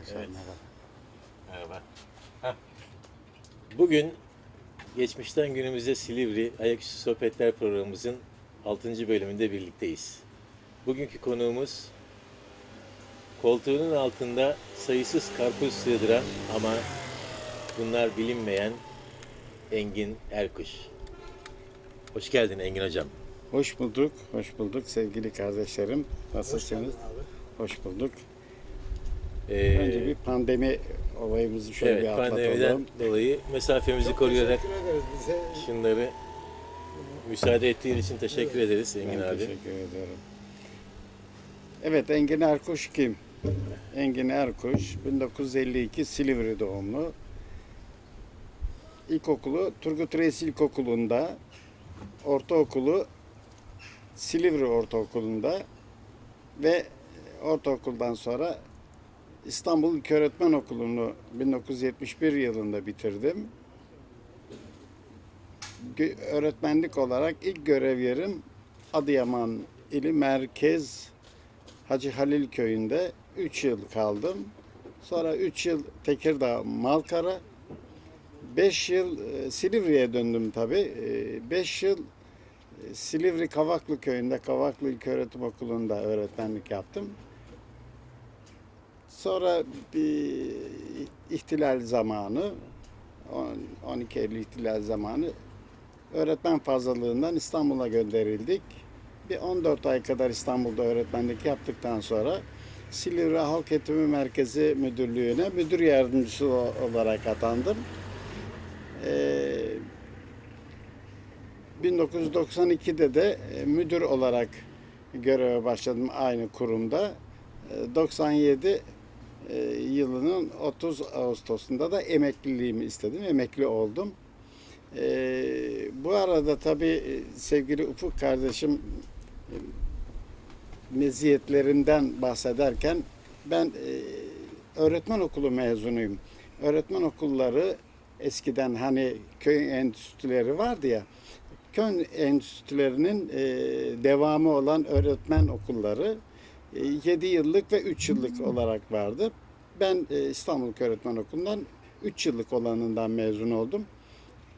arkadaşlar. Evet. Merhaba. Merhaba. Bugün geçmişten günümüze Silivri Ayaküstü Sohbetler programımızın 6. bölümünde birlikteyiz. Bugünkü konuğumuz koltuğunun altında sayısız karpuz sığdıran ama bunlar bilinmeyen Engin Erkuş. Hoş geldin Engin Hocam. Hoş bulduk, hoş bulduk sevgili kardeşlerim. Nasılsınız? Hoş, bulduk. Ee, Önce bir pandemi olayımızı şöyle evet, bir atlatalım. pandemiden dolayı mesafemizi koruyarak ederiz bize. şunları müsaade ettiğin için teşekkür ederiz Engin Ben abi. teşekkür ediyorum. Evet, Engin Erkuş kim? Engin Erkuş, 1952 Silivri doğumlu. İlkokulu Turgut Reis İlkokulu'nda, ortaokulu Silivri Ortaokulu'nda ve ortaokuldan sonra İstanbul İlköğretmen Okulu'nu 1971 yılında bitirdim. Öğretmenlik olarak ilk görev yerim Adıyaman ili merkez Hacı Halil köyünde 3 yıl kaldım. Sonra 3 yıl Tekirdağ Malkara. 5 yıl e, Silivri'ye döndüm tabii. 5 yıl e, Silivri Kavaklı köyünde Kavaklı İlköğretim Okulu'nda öğretmenlik yaptım. Sonra bir ihtilal zamanı, on- 12 Eylül ihtilal zamanı öğretmen fazlalığından İstanbul'a gönderildik. Bir 14 ay kadar İstanbul'da öğretmenlik yaptıktan sonra Silivri Halk Eğitimi Merkezi Müdürlüğü'ne müdür yardımcısı olarak atandım. Ee, 1992'de de e, müdür olarak göreve başladım aynı kurumda. Ee, 97 e, yılının 30 Ağustos'unda da emekliliğimi istedim. Emekli oldum. Ee, bu arada tabii e, sevgili Ufuk kardeşim e, meziyetlerinden bahsederken ben e, öğretmen okulu mezunuyum. Öğretmen okulları eskiden hani köy enstitüleri vardı ya köy enstitülerinin e, devamı olan öğretmen okulları 7 yıllık ve 3 yıllık olarak vardı. Ben e, İstanbul Öğretmen Okulu'ndan 3 yıllık olanından mezun oldum.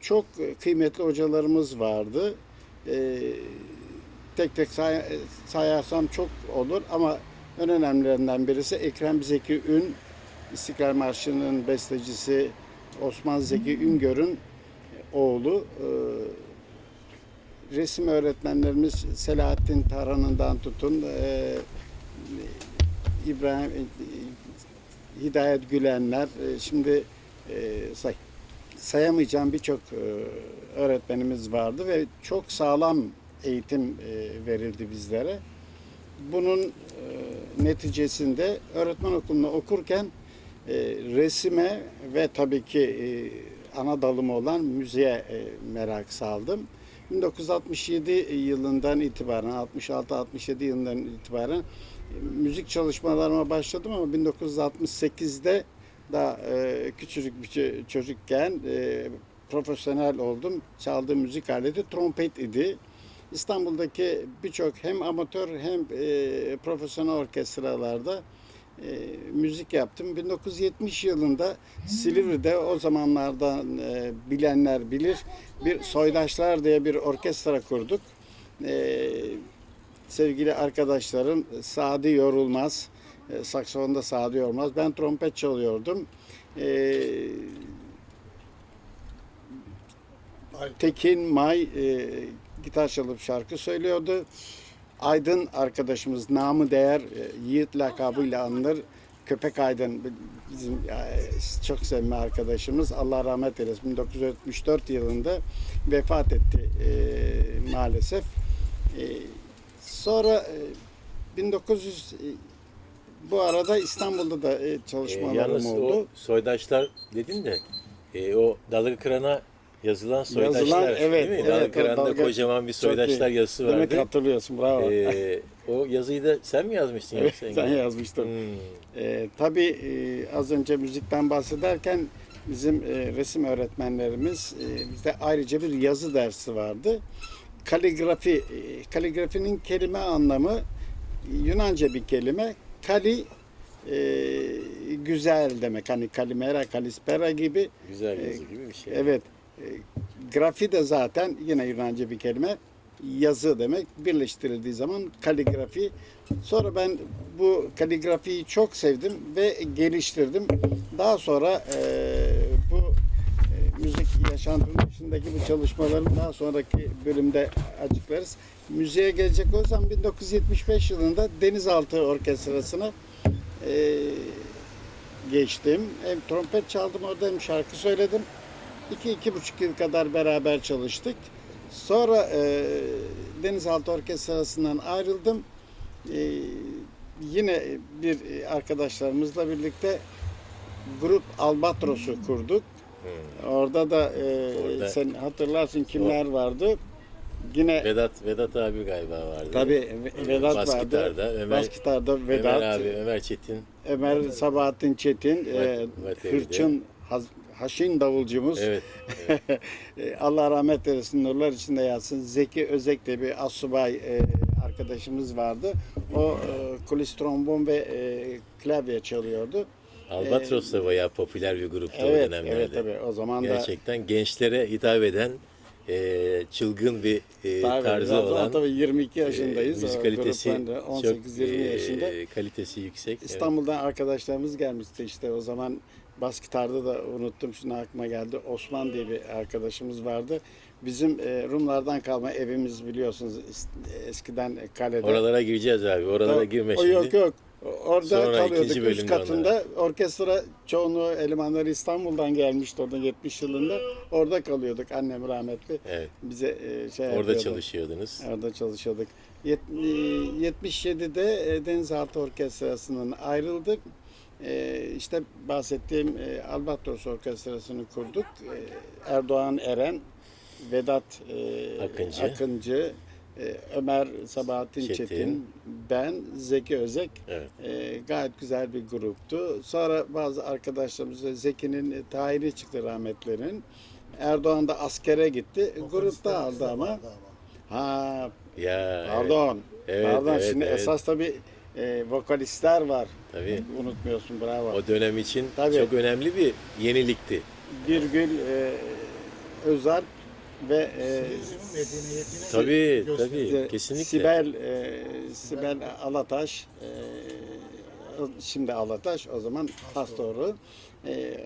Çok e, kıymetli hocalarımız vardı. E, tek tek say- sayarsam çok olur ama en önemlilerinden birisi Ekrem Zeki Ün, İstiklal Marşı'nın bestecisi Osman Zeki Üngör'ün oğlu. E, resim öğretmenlerimiz Selahattin Taran'ından tutun e, İbrahim e, Hidayet Gülenler e, şimdi e, say, sayamayacağım birçok öğretmenimiz vardı ve çok sağlam eğitim verildi bizlere. Bunun neticesinde öğretmen okulunda okurken resime ve tabii ki ana dalım olan müziğe merak saldım. 1967 yılından itibaren, 66-67 yılından itibaren müzik çalışmalarıma başladım ama 1968'de daha e, küçücük bir ço- çocukken e, profesyonel oldum. Çaldığım müzik aleti trompet idi. İstanbul'daki birçok hem amatör hem e, profesyonel orkestralarda e, müzik yaptım. 1970 yılında Silivri'de o zamanlardan e, bilenler bilir bir Soydaşlar diye bir orkestra kurduk. E, sevgili arkadaşlarım Sadi Yorulmaz, e, saksafonda Sadi Yorulmaz, ben trompet çalıyordum. E, Tekin May e, gitar çalıp şarkı söylüyordu. Aydın arkadaşımız namı değer e, Yiğit lakabıyla anılır. Köpek Aydın bizim e, çok sevme arkadaşımız. Allah rahmet eylesin. 1974 yılında vefat etti e, maalesef. E, sonra e, 1900 e, bu arada İstanbul'da da e, çalışmalarım yalnız oldu. o soydaşlar dedin de e, o dalga kırana yazılan soydaşlar Yazılan, evet, değil mi? evet, dalga kıranda dalga- kocaman bir soydaşlar iyi. yazısı Demek vardı. hatırlıyorsun bravo. Ee, o yazıyı da sen mi yazmıştın? Evet, yoksa sen Engin? yazmıştın. Hmm. Ee, tabii e, az önce müzikten bahsederken bizim e, resim öğretmenlerimiz e, bizde ayrıca bir yazı dersi vardı. Kaligrafi, e, kaligrafinin kelime anlamı Yunanca bir kelime. Kali e, güzel demek. Hani kalimera, kalispera gibi. Güzel Ee, yazı gibi bir şey. Evet. E, grafi de zaten yine Yunanca bir kelime. Yazı demek. Birleştirildiği zaman kaligrafi. Sonra ben bu kaligrafiyi çok sevdim ve geliştirdim. Daha sonra e, e, yaşantının dışındaki bu çalışmaların daha sonraki bölümde açıklarız. Müziğe gelecek olsam 1975 yılında Denizaltı Orkestrası'na e, geçtim. Hem trompet çaldım orada hem şarkı söyledim. İki, iki buçuk yıl kadar beraber çalıştık. Sonra e, Denizaltı Orkestrası'ndan ayrıldım. E, yine bir arkadaşlarımızla birlikte grup Albatros'u kurduk. Orada da e, Orada- sen hatırlarsın kimler vardı. Yine Vedat Vedat abi galiba vardı. tabii Vedat Bas vardı. gitarda, Ömer- Bas gitarda Vedat, Ömer abi, Ömer Çetin. Ömer Sabahattin Çetin, e, Vateli'de. Hırçın Haz- Haşin davulcumuz. Evet. E, Allah rahmet eylesin, nurlar içinde yatsın. Zeki Özek de bir asubay e, arkadaşımız vardı. O e, kulis trombon ve e, klavye çalıyordu. Albatros da bayağı popüler bir gruptu o Evet, dönemlerde. evet tabii. O zaman da Gerçekten gençlere hitap eden e, çılgın bir e, Tabii, tarzı zaten olan tabii 22 yaşındayız. e, O müzik kalitesi gruptan da 18-20 çok e, yaşında. kalitesi yüksek. Evet. İstanbul'dan arkadaşlarımız gelmişti işte o zaman bas gitarda da unuttum şimdi aklıma geldi. Osman diye bir arkadaşımız vardı. Bizim e, Rumlardan kalma evimiz biliyorsunuz es- eskiden kalede. Oralara gireceğiz abi. Oralara Tamam. girme O şimdi. Yok yok. Orada Sonra kalıyorduk ikinci üst bölümde katında. Orkestra çoğunluğu elemanları İstanbul'dan gelmişti orada 70 yılında. Orada kalıyorduk annem rahmetli. Evet. Bize e, şey Orada yapıyordu. çalışıyordunuz. Orada çalışıyorduk. Yet- e, 77'de e, Denizaltı Orkestrası'ndan ayrıldık. E, İşte bahsettiğim e, Albatros Orkestrası'nı kurduk. E, Erdoğan Eren, Vedat e, Akıncı. Akıncı, e, Ömer Sabahattin Çetin. Çetin, ben, Zeki Özek. Evet. E, gayet güzel bir gruptu. Sonra bazı arkadaşlarımız Zeki'nin tayini çıktı rahmetlerinin. Erdoğan da askere gitti. Grup dağıldı ama. Ha Ya pardon. Evet, pardon evet, şimdi evet. esas tabii e, vokalistler var. Tabii. Unutmuyorsun bravo. O dönem için Tabii. çok önemli bir yenilikti. Birgül e, Özalp ve e, Tabii tabii kesinlikle. Sibel e, Sibel Alataş e, şimdi Alataş o zaman pastoru e,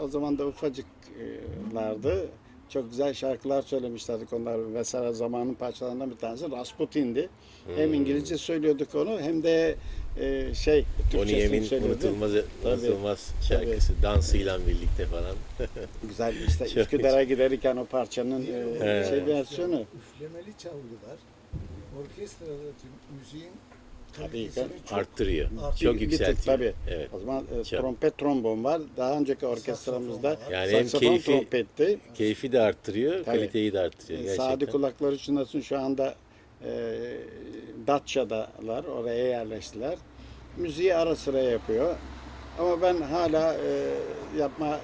o, o zaman da ufacıklardı. Çok güzel şarkılar söylemişlerdi onlar. Mesela zamanın parçalarından bir tanesi Rasputin'di. Hem Hmm. İngilizce söylüyorduk onu hem de e, şey Türkçesini Emin söylüyorduk. unutulmaz, Tabii. unutulmaz şarkısı dansıyla birlikte falan. Güzel işte Çok Üsküdar'a giderken o parçanın e, şey versiyonu. Üflemeli çalgılar orkestradaki müziğin Tabii ki. çok Arttırıyor. Çok tık yükseltiyor. tabii. Evet. O zaman e, Çok. trompet trombon var. Daha önceki orkestramızda. Yani hem saksafon keyfi trompetti. keyfi de arttırıyor, Tabii. kaliteyi de arttırıyor E, gerçekten. Sadi kulakları çınlasın şu anda e, Datça'dalar. Oraya yerleştiler. Müziği ara sıra yapıyor. Ama ben hala e, yapma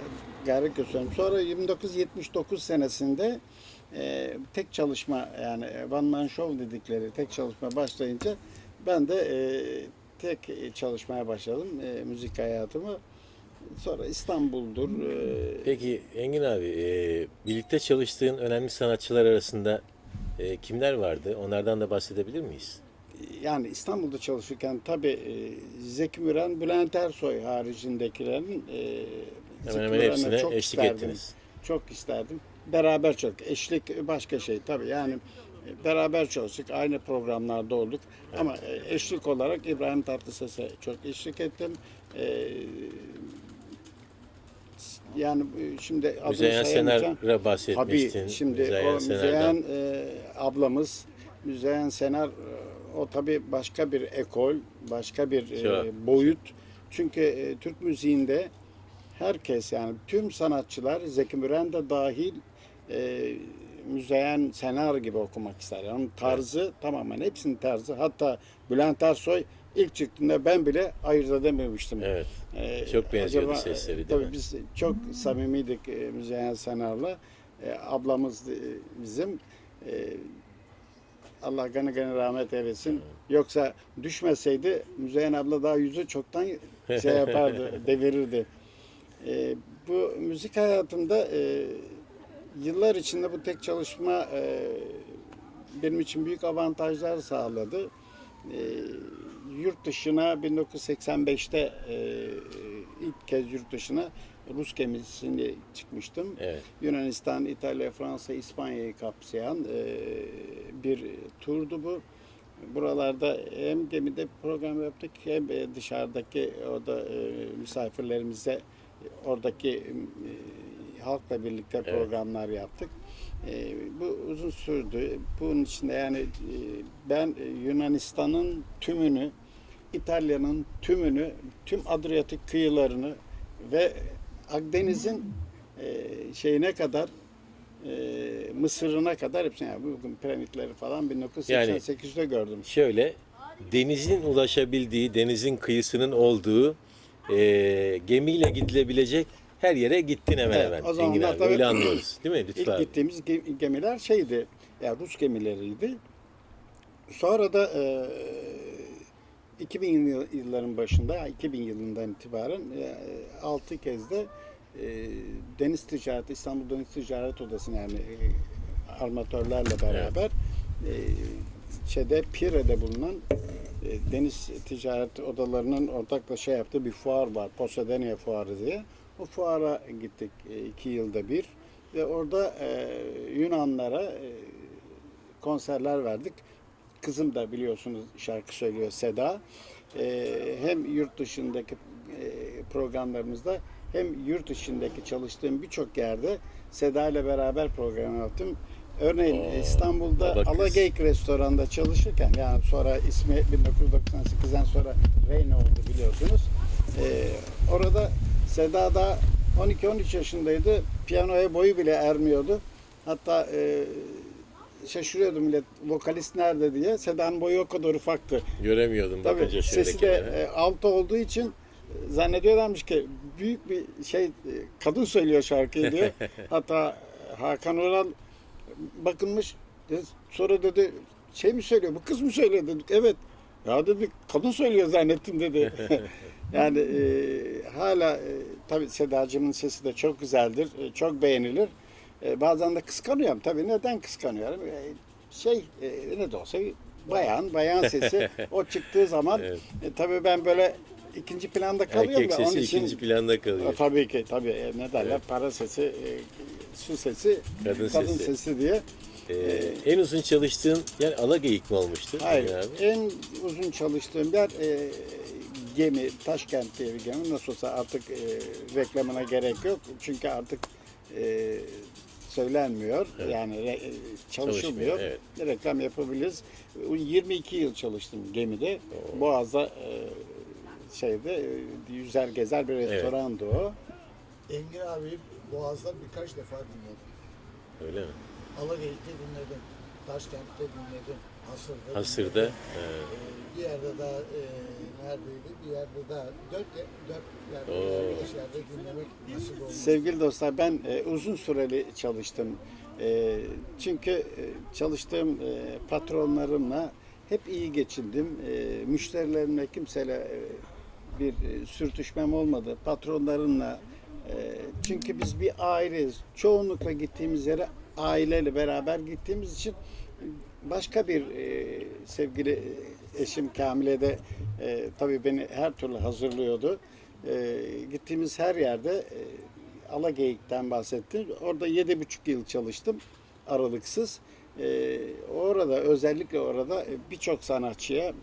gayret gösteriyorum. Sonra 1979 senesinde e, tek çalışma yani one man show dedikleri tek çalışma başlayınca ben de e, tek çalışmaya başladım e, müzik hayatımı. Sonra İstanbul'dur. e, Peki Engin abi, e, birlikte çalıştığın önemli sanatçılar arasında e, kimler vardı? Onlardan da bahsedebilir miyiz? yani İstanbul'da çalışırken tabii e, Zeki Müren, Bülent Ersoy haricindekilerin e, Zeki hemen Müren'e hepsine çok eşlik isterdim. ettiniz. Çok isterdim. Beraber çok. Eşlik başka şey tabii. Yani e, beraber çalıştık. Aynı programlarda olduk. Ama e, eşlik olarak İbrahim Tatlıses'e çok eşlik ettim. E, yani e, şimdi Müzeyyen. Senar'a bahsetmiştin. Tabii şimdi Müzeyyen o. Müzeyyen e, ablamız Müzeyyen Senar e, o tabii başka bir ekol, başka bir e, boyut. Çünkü e, Türk müziğinde herkes yani tüm sanatçılar Zeki Müren de dahil e, Müzeyyen Senar gibi okumak ister. Yani tarzı tamamen hepsinin tarzı. Hatta Bülent Ersoy ilk çıktığında ben bile ayırt edememiştim. Evet. Ee, Çok benziyordu acaba, sesleri, değil tabii mi? Biz çok samimiydik e, Müzeyyen Senar'la. E, ablamız e, bizim. E, Allah gani gani rahmet eylesin. Yoksa düşmeseydi Müzeyyen abla daha yüzü çoktan şey yapardı, devirirdi. E, bu müzik hayatımda e, yıllar içinde bu tek çalışma e, benim için büyük avantajlar sağladı. E, yurt dışına 1985'te e, ilk kez yurt dışına Rus gemisinde çıkmıştım. Evet. Yunanistan, İtalya, Fransa, İspanya'yı kapsayan e, bir turdu bu. Buralarda hem gemide program yaptık hem e, dışarıdaki orada e, misafirlerimize oradaki e, halkla birlikte Evet. programlar yaptık. E, bu uzun sürdü. Bunun içinde yani e, ben e, Yunanistan'ın tümünü, İtalya'nın tümünü, tüm Adriyatik kıyılarını ve Akdeniz'in e, şeyine kadar e, Mısır'ına kadar hepsini yani bugün piramitleri falan 1988'de gördüm. Şöyle denizin ulaşabildiği, denizin kıyısının olduğu e, gemiyle gidilebilecek her yere gittin hemen Evet, hemen. o zamanlar Engin abi. tabii- Öyle anlıyoruz. Değil mi? Lütfü İlk abi. gittiğimiz ge- gemiler şeydi, ya Rus gemileriydi. Sonra da e, 2000 yıl- yılların başında, 2000 yılından itibaren e, 6 kez de e, Deniz Ticareti, İstanbul Deniz Ticaret Odası'na yani e, armatörlerle beraber e, şeyde Pire'de bulunan e, deniz ticaret odalarının ortakla şey yaptığı bir fuar var. Posedenia Fuarı diye. O fuara gittik e, iki yılda bir. Ve orada e, Yunanlara e, konserler verdik. Kızım da biliyorsunuz şarkı söylüyor Seda. E, hem yurt dışındaki e, programlarımızda hem yurt içindeki çalıştığım birçok yerde Seda ile beraber program yaptım. Örneğin Oo, İstanbul'da. Alageyik restoranda çalışırken yani sonra ismi 1998'den sonra Reyna oldu biliyorsunuz. Ee, orada Seda da 12-13 yaşındaydı. Piyanoya boyu bile ermiyordu. Hatta e, şaşırıyordu millet vokalist nerede diye. Seda'nın boyu o kadar ufaktı. Göremiyordum Tabii bakınca sesi de e, altı olduğu için e, zannediyorlarmış ki büyük bir şey e, kadın söylüyor şarkıyı diye. Hatta Hakan Oral bakılmış sonra dedi şey mi söylüyor bu kız mı söylüyor dedik. Evet ya dedi kadın söylüyor zannettim dedi. yani e, hala e, tabii Sedacığımın sesi de çok güzeldir. e, çok beğenilir. E, bazen de kıskanıyorum. Tabii neden kıskanıyorum? E, şey e, ne de olsa bayan, bayan sesi. o çıktığı zaman Evet. e, tabii ben böyle ikinci planda kalıyorum Erkek da onun sesi için ikinci planda kalıyor. tabii ki tabii e, ne derler Evet. para sesi, e, su sesi, Kadın kadın, sesi. sesi. diye. Ee, en uzun çalıştığın yer Alageyik mi olmuştu? Hayır, abi? en uzun çalıştığım yer e, gemi, Taşkent diye bir gemi. Nasıl olsa artık e, reklamına gerek yok. Çünkü artık e, söylenmiyor. Evet. Yani re- e, çalışılmıyor. Çalışmıyor, Reklam yapabiliriz. 22 yıl çalıştım gemide. Boğaz'da e, şeyde e, yüzer gezer bir restorandı o. Engin abi Boğaz'da birkaç defa dinledim. Öyle mi? Alageyik'te dinledim. Taşkent'te dinledim. Hasır'da Hasır'da. dinledim. Ee, bir yerde daha e, neredeydi? Bir yerde daha dört, ye- dört yerde, Oo. veya beş yerde dinlemek nasip olmuş. Sevgili dostlar ben e, uzun süreli çalıştım. E, çünkü e, çalıştığım e, patronlarımla hep iyi geçindim. E, müşterilerimle kimseyle e, bir e, sürtüşmem olmadı. Patronlarımla e, çünkü biz bir aileyiz. Çoğunlukla gittiğimiz yere aileyle beraber gittiğimiz için başka bir e, sevgili eşim Kamile de e, tabii beni her türlü hazırlıyordu. E, gittiğimiz her yerde e, Alageyik'ten bahsettim. Orada yedi buçuk yıl çalıştım aralıksız. E, orada özellikle orada e, birçok sanatçıya e,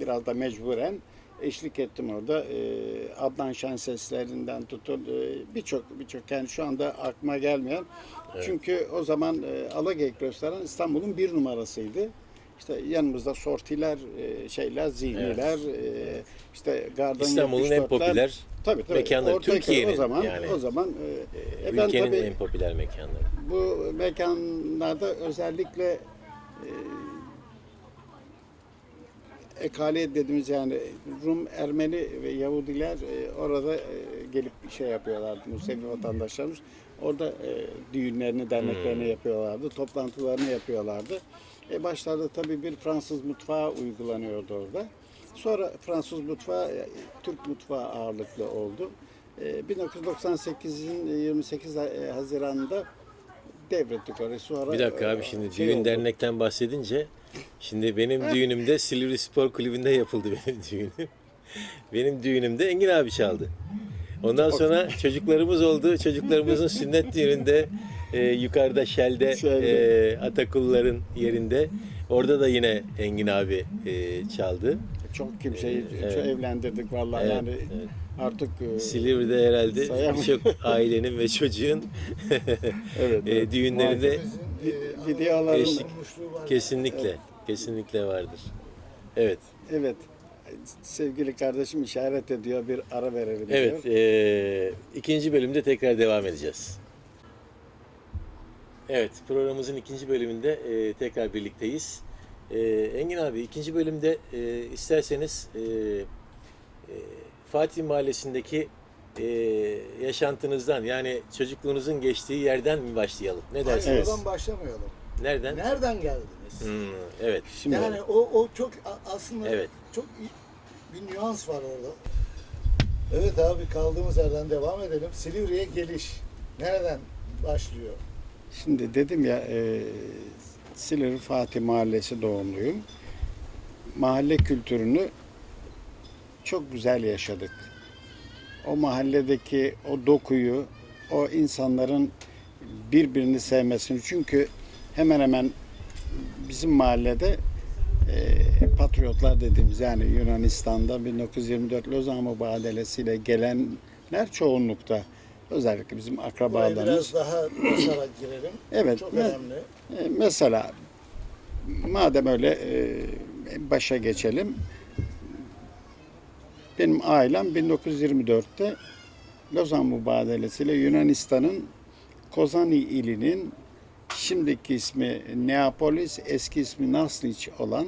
biraz da mecburen eşlik ettim orada. E, Adnan Şenseslerinden tutun e, birçok birçok yani şu anda aklıma gelmeyen. Çünkü o zaman e, Alageyik Restoran İstanbul'un bir numarasıydı. İşte yanımızda sortiler, e, şeyler, zihniler, e, işte Garden İstanbul'un en 74'ler. popüler tabii, tabii. mekanları, Türkiye'nin o zaman, yani. O zaman e, e, ben Ülkenin tabii en popüler mekanları. bu mekanlarda özellikle e, ekale dediğimiz yani Rum, Ermeni ve Yahudiler e, orada e, gelip şey yapıyorlardı. Musevi vatandaşlarımız. Orada e, düğünlerini, derneklerini yapıyorlardı. Toplantılarını yapıyorlardı. E başlarda tabii bir Fransız mutfağı uygulanıyordu orada. Sonra Fransız mutfağı, e, Türk mutfağı ağırlıklı oldu. E, 1998'in 28 Ha- Haziran'da devrettik orayı. Sonra Bir dakika e, abi şimdi şey düğün oldu. dernekten bahsedince şimdi benim düğünümde Silivri Spor Kulübü'nde yapıldı benim düğünüm. Benim düğünümde Engin abi çaldı. Ondan sonra çocuklarımız oldu. Çocuklarımızın sünnet düğününde e, yukarıda Şel'de Şel'de. e, Atakulların yerinde. Orada da yine Engin abi e, çaldı. Çok kimseyi Evet. çok evlendirdik vallahi Evet, yani evet. artık e, Silivri'de herhalde birçok ailenin ve çocuğun evet, e, düğünlerinde e, videoların- kesinlikle kesinlikle vardır. Evet. evet sevgili kardeşim işaret ediyor bir ara verelim Evet, diyor. eee, ikinci bölümde tekrar devam edeceğiz. Evet, programımızın ikinci bölümünde eee, tekrar birlikteyiz. Eee, Engin abi, ikinci bölümde eee, isterseniz eee, eee, Fatih Mahallesi'ndeki eee, yaşantınızdan, yani çocukluğunuzun geçtiği yerden mi başlayalım? Ne Hayır, dersiniz? oradan başlamayalım. Nereden? Nereden geldiniz? Hmm, evet, Şimdi Yani o, o çok a- aslında Evet. Çok bir nüans var orada. Evet abi kaldığımız yerden devam edelim. Silivri'ye geliş. Nereden başlıyor? Şimdi dedim ya e, Silivri Fatih Mahallesi doğumluyum. Mahalle kültürünü çok güzel yaşadık. O mahalledeki o dokuyu, o insanların birbirini sevmesini çünkü hemen hemen bizim mahallede e, patriotlar dediğimiz yani Yunanistan'da 1924 Lozan Mübadelesi'yle gelenler çoğunlukta. Özellikle bizim Buraya akrabalarımız. biraz daha basarak girelim. Evet, Çok me- önemli. E, Mesela madem öyle e, başa geçelim. Benim ailem 1924'te Lozan Mübadelesi ile Yunanistan'ın Kozani ilinin şimdiki ismi Neapolis, eski ismi Nasliç olan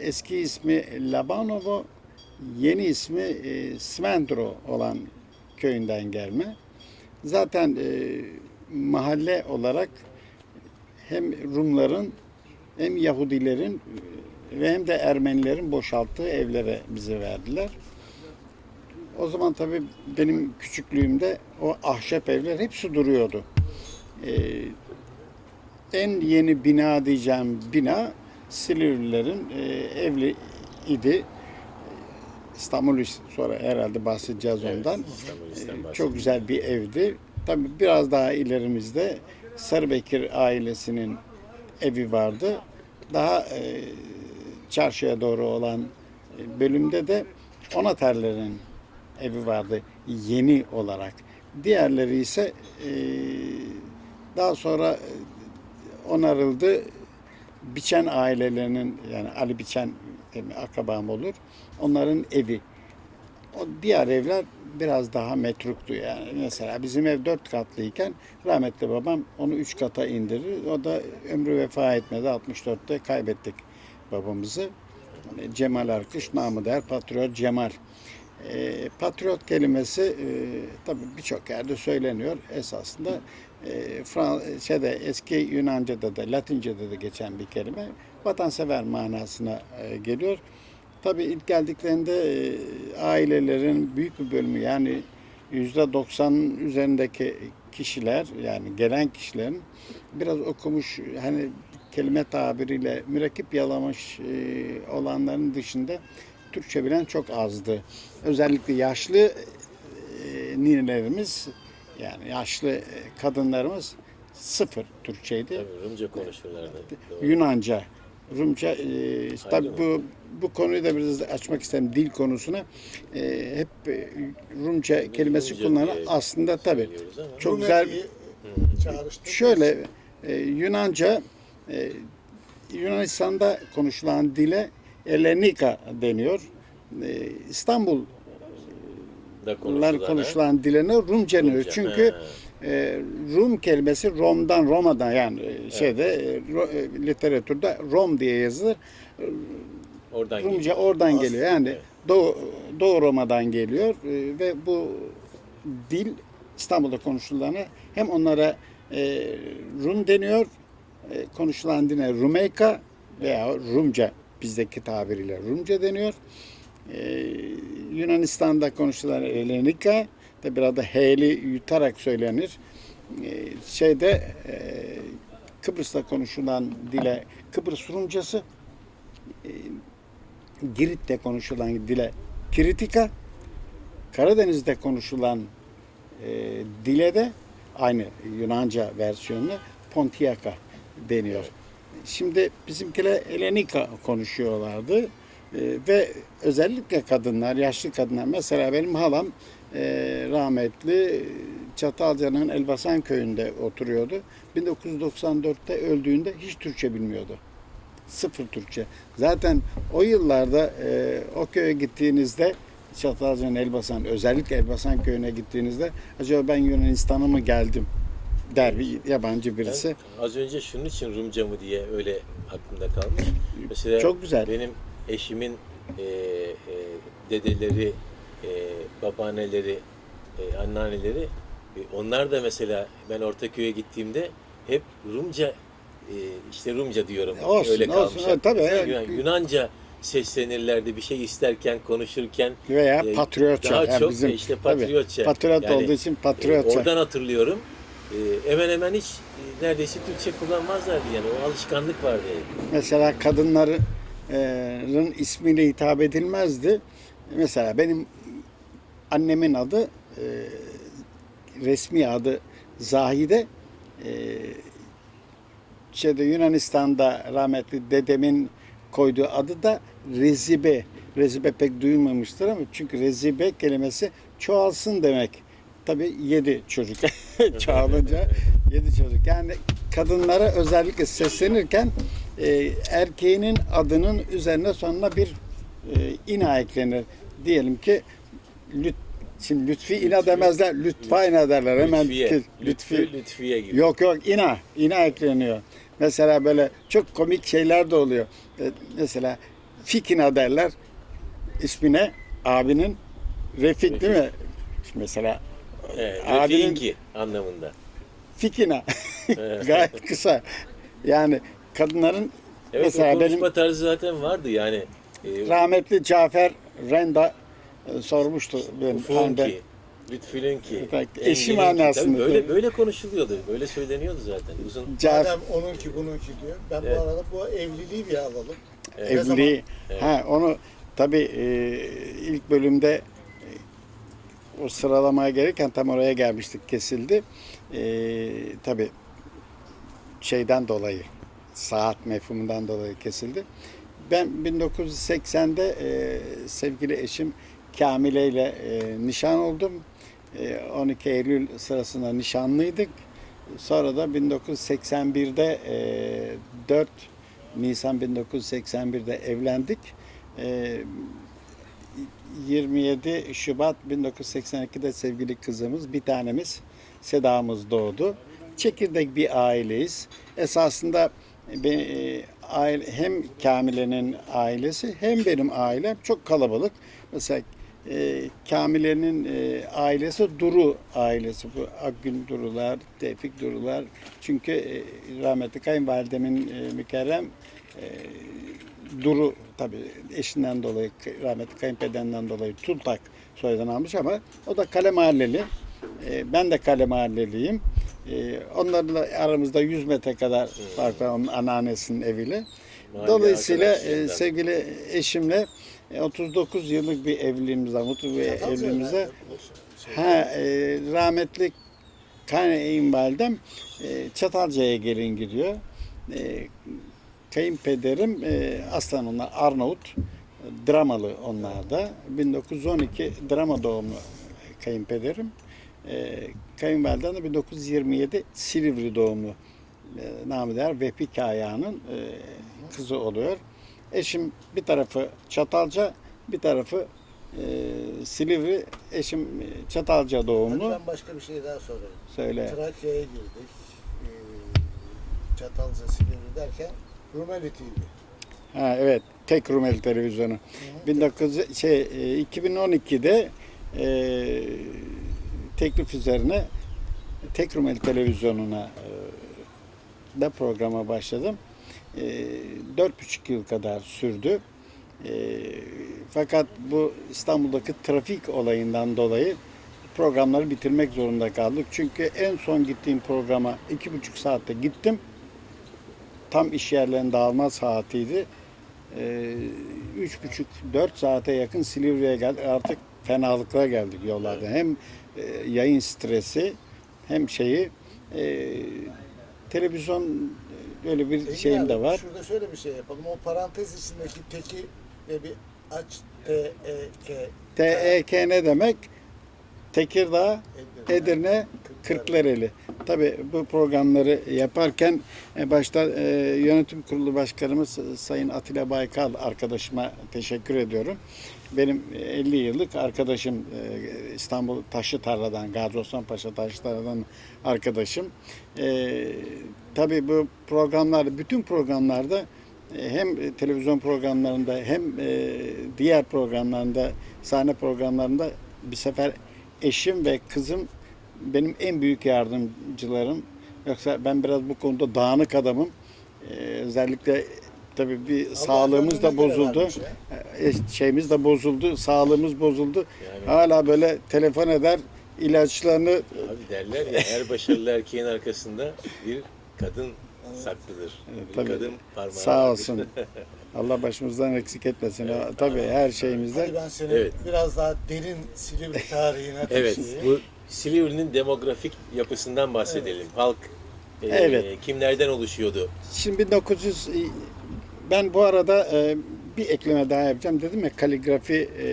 eski ismi Labanovo, yeni ismi e, Svendro olan köyünden gelme. Zaten e, mahalle olarak hem Rumların hem Yahudilerin ve hem de Ermenilerin boşalttığı evlere bize verdiler. O zaman tabii benim küçüklüğümde o ahşap evler hepsi duruyordu. Ee, en yeni bina diyeceğim bina Silivrilerin e, evli idi. İstanbul sonra herhalde bahsedeceğiz Evet, ondan. Bahsedelim. Çok güzel bir evdi. Tabii biraz daha ilerimizde Sarıbekir ailesinin evi vardı. Daha e, çarşıya doğru olan e, bölümde de Onaterlerin evi vardı yeni olarak. Diğerleri ise e, daha sonra e, onarıldı. Biçen ailelerinin yani Ali Biçen benim akrabam olur. Onların evi. O diğer evler biraz daha metruktu yani. Mesela bizim ev dört katlıyken rahmetli babam onu üç kata indirir. O da ömrü vefa etmedi. 64'te kaybettik babamızı. Cemal Arkış, namı der Patriot Cemal. E, patriot kelimesi e, tabii birçok yerde söyleniyor. Esasında e, Fran- şeyde, eski Yunanca'da da Latince'de de geçen bir kelime. Vatansever manasına e, geliyor. Tabii ilk geldiklerinde e, ailelerin büyük bir bölümü yani yüzde 90'ın üzerindeki kişiler yani gelen kişilerin biraz okumuş hani kelime tabiriyle mürekkep yalamış e, olanların dışında Türkçe bilen çok azdı. Özellikle yaşlı e, ninelerimiz yani yaşlı e, kadınlarımız sıfır Türkçeydi. Tabii Rumca konuşurlardı. Doğru. Yunanca, Rumca, e, tabii bu bu konuyu da biraz açmak isterim dil konusuna. E, hep e, Rumca kelimesi Rumca kullanılan diye aslında tabii çok güzel. Rumeli'yi çağrıştırdık. Şöyle e, Yunanca e, Yunanistan'da konuşulan dile Elenika deniyor. E, İstanbul konuşulan, konuşulan diline Rumca deniyor. Rumca, Çünkü ha. e, Rum kelimesi Rom'dan Roma'dan yani e, şeyde e, ro- e, literatürde Rom diye yazılır. Oradan Rumca geliyor. oradan Aslında, geliyor. Yani evet. Doğu, Doğu Roma'dan geliyor e, ve bu dil İstanbul'da konuşulana hem onlara e, Rum deniyor konuşulan dile Rumeyka veya Rumca bizdeki tabiriyle Rumca deniyor. E, Yunanistan'da konuşulan Elenika da biraz da H'li yutarak söylenir. E, şeyde e, Kıbrıs'ta konuşulan dile Kıbrıs Rumcası, e, Girit'te konuşulan dile Kiritika, Karadeniz'de konuşulan e, dile de aynı Yunanca versiyonu Pontiaca deniyor. Şimdi bizimkiler Elenika konuşuyorlardı. E, ve özellikle kadınlar, yaşlı kadınlar. Mesela benim halam e, rahmetli Çatalca'nın Elbasan köyünde oturuyordu. 1994'te öldüğünde hiç Türkçe bilmiyordu. Sıfır Türkçe. Zaten o yıllarda e, o köye gittiğinizde Çatalca'nın Elbasan, özellikle Elbasan köyüne gittiğinizde acaba ben Yunanistan'a mı geldim der bir yabancı birisi. Ben az önce şunun için Rumca mı diye öyle aklımda kalmış. Mesela Çok güzel. benim eşimin e, e, dedeleri, e, babaanneleri, e, anneanneleri e, onlar da mesela ben Ortaköy'e gittiğimde hep Rumca e, işte Rumca diyorum. Olsun, öyle olsun. kalmışlar. Tabii. Yunan- Yunanca seslenirlerdi bir şey isterken, konuşurken. Veya e, patriotça. Daha Yani çok bizim, işte tabii, patriotça. patriot Yani, olduğu için e, patriotça. oradan hatırlıyorum. E, hemen hemen hiç e, neredeyse Türkçe kullanmazlardı yani. O alışkanlık vardı. Mesela kadınların ismiyle hitap edilmezdi. Mesela benim annemin adı e, resmi adı Zahide. E, şeyde Yunanistan'da rahmetli dedemin koyduğu adı da Rezibe. Rezibe pek duyulmamıştır ama çünkü Rezibe kelimesi çoğalsın demek. Tabii yedi çocuk çoğalınca yedi çocuk. Yani kadınlara özellikle seslenirken e, erkeğinin adının üzerine sonuna bir e, ina eklenir. Diyelim ki lüt, şimdi lütfi ina demezler, lütfa ina derler. Hemen Lütfiye. Lütfü, Lütfiye gibi. Yok yok ina, ina ekleniyor. Mesela böyle çok komik şeyler de oluyor. E, Mesela Fikina derler ismine abinin Refik değil mi? Mesela Evet, Abinin- Refik'inki anlamında. Fikina Evet. gayet kısa. Yani kadınların Evet Mesela benim- konuşma tarzı zaten vardı yani. E, rahmetli Cafer Renda e, sormuştu benim Ufunki, Engin'inki. eşi manasında. Böyle, böyle konuşuluyordu. Böyle söyleniyordu zaten. Uzun Cafer Madem onunki bununki diyor. Ben Evet. bu arada bu evliliği bir alalım. Evet. Evliliği. Evet. Ha onu tabii e, ilk bölümde o sıralamaya gelirken tam oraya gelmiştik kesildi. E, tabii şeyden dolayı saat mefhumundan dolayı kesildi. Ben 1980'de e, sevgili eşim Kamile ile e, nişan oldum. E, 12 Eylül sırasında nişanlıydık. Sonra da 1981'de e, 4 Nisan 1981'de evlendik. E, 27 Şubat 1982'de sevgili kızımız, bir tanemiz Seda'mız doğdu. Çekirdek bir aileyiz. Esasında e, aile, hem Kamile'nin ailesi hem benim ailem çok kalabalık. Mesela e, Kamile'nin e, ailesi Duru ailesi. Bu Akgün Durular, Tevfik Durular. Çünkü e, rahmetli kayınvalidemin e, mükerrem Duru tabii eşinden dolayı, rahmetli kayınpederinden dolayı Tultak soyadını almış ama o da Kale Mahalleli. E, ben de Kale Mahalleliyim. E, onlarla aramızda 100 metre kadar fark var onun anneannesinin eviyle. Dolayısıyla e, sevgili eşimle e, 39 yıllık bir evliliğimiz var, mutlu bir evliliğimizde. Ha, e, rahmetli kayınvalidem e, Çatalca'ya gelin gidiyor. E, kayınpederim e, aslan onlar Arnavut. Dramalı onlar da. 1912 drama doğumlu kayınpederim. E, kayınvalidem de 1927 Silivri doğumlu e, namı değer Vehbi Kaya'nın e, kızı oluyor. Eşim bir tarafı Çatalca, bir tarafı e, Silivri. Eşim e, Çatalca Hadi doğumlu. ben başka bir şey daha sorayım. Söyle. Trakya'ya girdik. Ee, Çatalca Silivri derken Rumeli TV. Ha evet. Tek Rumeli televizyonu. 19 şey e, 2012'de e, teklif üzerine Tek Rumeli televizyonuna e, da programa başladım. Ee, Dört buçuk yıl kadar sürdü. Ee, Fakat bu İstanbul'daki trafik olayından dolayı programları bitirmek zorunda kaldık. Çünkü en son gittiğim programa iki buçuk saatte gittim. Tam iş yerlerinin dağılma saatiydi. Ee, Üç buçuk, dört saate yakın Silivri'ye geldik. Artık fenalıklara geldik yollarda. Hem e, yayın stresi hem şeyi e, televizyon e, öyle bir Engin şeyim abi, de var. Şurada şöyle bir şey yapalım. O parantez içindeki teki ve bir aç T E K TEK ne demek? Tekirdağ, Edirne, Edirne, Kırklareli. Tabii bu programları yaparken e, başta e, yönetim kurulu başkanımız e, Sayın Atilla Baykal arkadaşıma teşekkür ediyorum. Benim e, 50 yıllık arkadaşım İstanbul Taşlıtarla'dan, Gazi Osman Paşa Taşlıtarla'dan arkadaşım. E, tabii bu programlar, bütün programlarda hem televizyon programlarında hem diğer programlarında, sahne programlarında bir sefer eşim ve kızım benim en büyük yardımcılarım. Yoksa ben biraz bu konuda dağınık adamım. Ee, özellikle tabii bir sağlığımız da bozuldu. Ee, şeyimiz de bozuldu, sağlığımız bozuldu. Yani- Hala böyle telefon eder, ilaçlarını Abi derler ya her başarılı erkeğin arkasında bir kadın saklıdır. bir tabii. kadın parmağı sağ olsun. Allah başımızdan eksik etmesin. tabii her şeyimizde. Hadi ben seni Evet. biraz daha derin Silivri tarihine Evet, taşıyayım. bu Silivri'nin demografik yapısından bahsedelim. Halk e, Evet. kimlerden oluşuyordu? Şimdi 1900 ben bu arada e, bir ekleme daha yapacağım. Dedim ya kaligrafi e,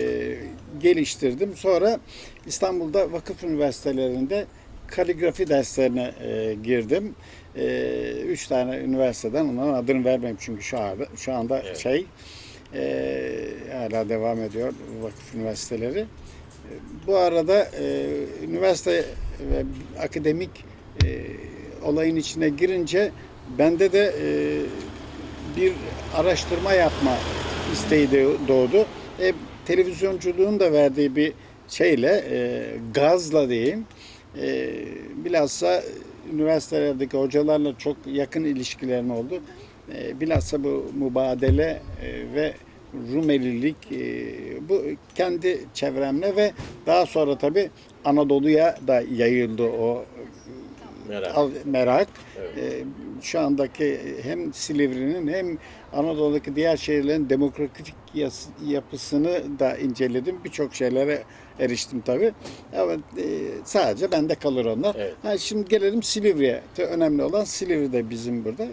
geliştirdim. Sonra İstanbul'da vakıf üniversitelerinde kaligrafi derslerine e, girdim. E, üç tane üniversiteden onların adını vermem çünkü şu anda şu anda Evet. şey e, hala devam ediyor vakıf üniversiteleri. Bu arada e, üniversite ve akademik e, olayın içine girince bende de e, bir araştırma yapma isteği de doğdu. E, televizyonculuğun da verdiği bir şeyle, e, gazla diyeyim, e, bilhassa üniversitelerdeki hocalarla çok yakın ilişkilerim oldu. E, bilhassa bu mübadele e, ve Rumelilik e, bu kendi çevremle ve daha sonra tabii Anadolu'ya da yayıldı o Merak. al- merak. Evet. Ee, şu andaki hem Silivri'nin hem Anadolu'daki diğer şehirlerin demokratik yapısını da inceledim. Birçok şeylere eriştim tabii. Evet, e, sadece bende kalır onlar. Evet. Ha, şimdi gelelim Silivri'ye. Önemli olan Silivri'de bizim burada.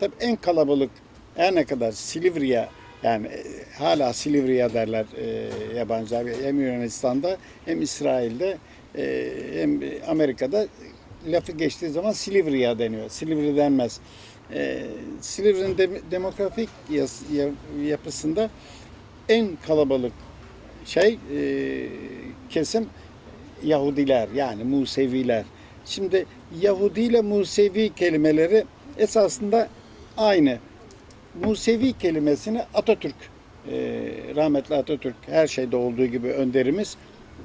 Tabii en kalabalık her ne kadar Silivri'ye yani e, hala Silivri'ye derler e, yabancılar hem Yunanistan'da hem İsrail'de e, hem Amerika'da lafı geçtiği zaman Silivri'ye deniyor. Silivri denmez. E, Silivri'nin de- demografik yas- ya- yapısında en kalabalık şey e, kesim Yahudiler yani Museviler. Şimdi Yahudi ile Musevi kelimeleri esasında aynı. Musevi kelimesini Atatürk, e, rahmetli Atatürk her şeyde olduğu gibi önderimiz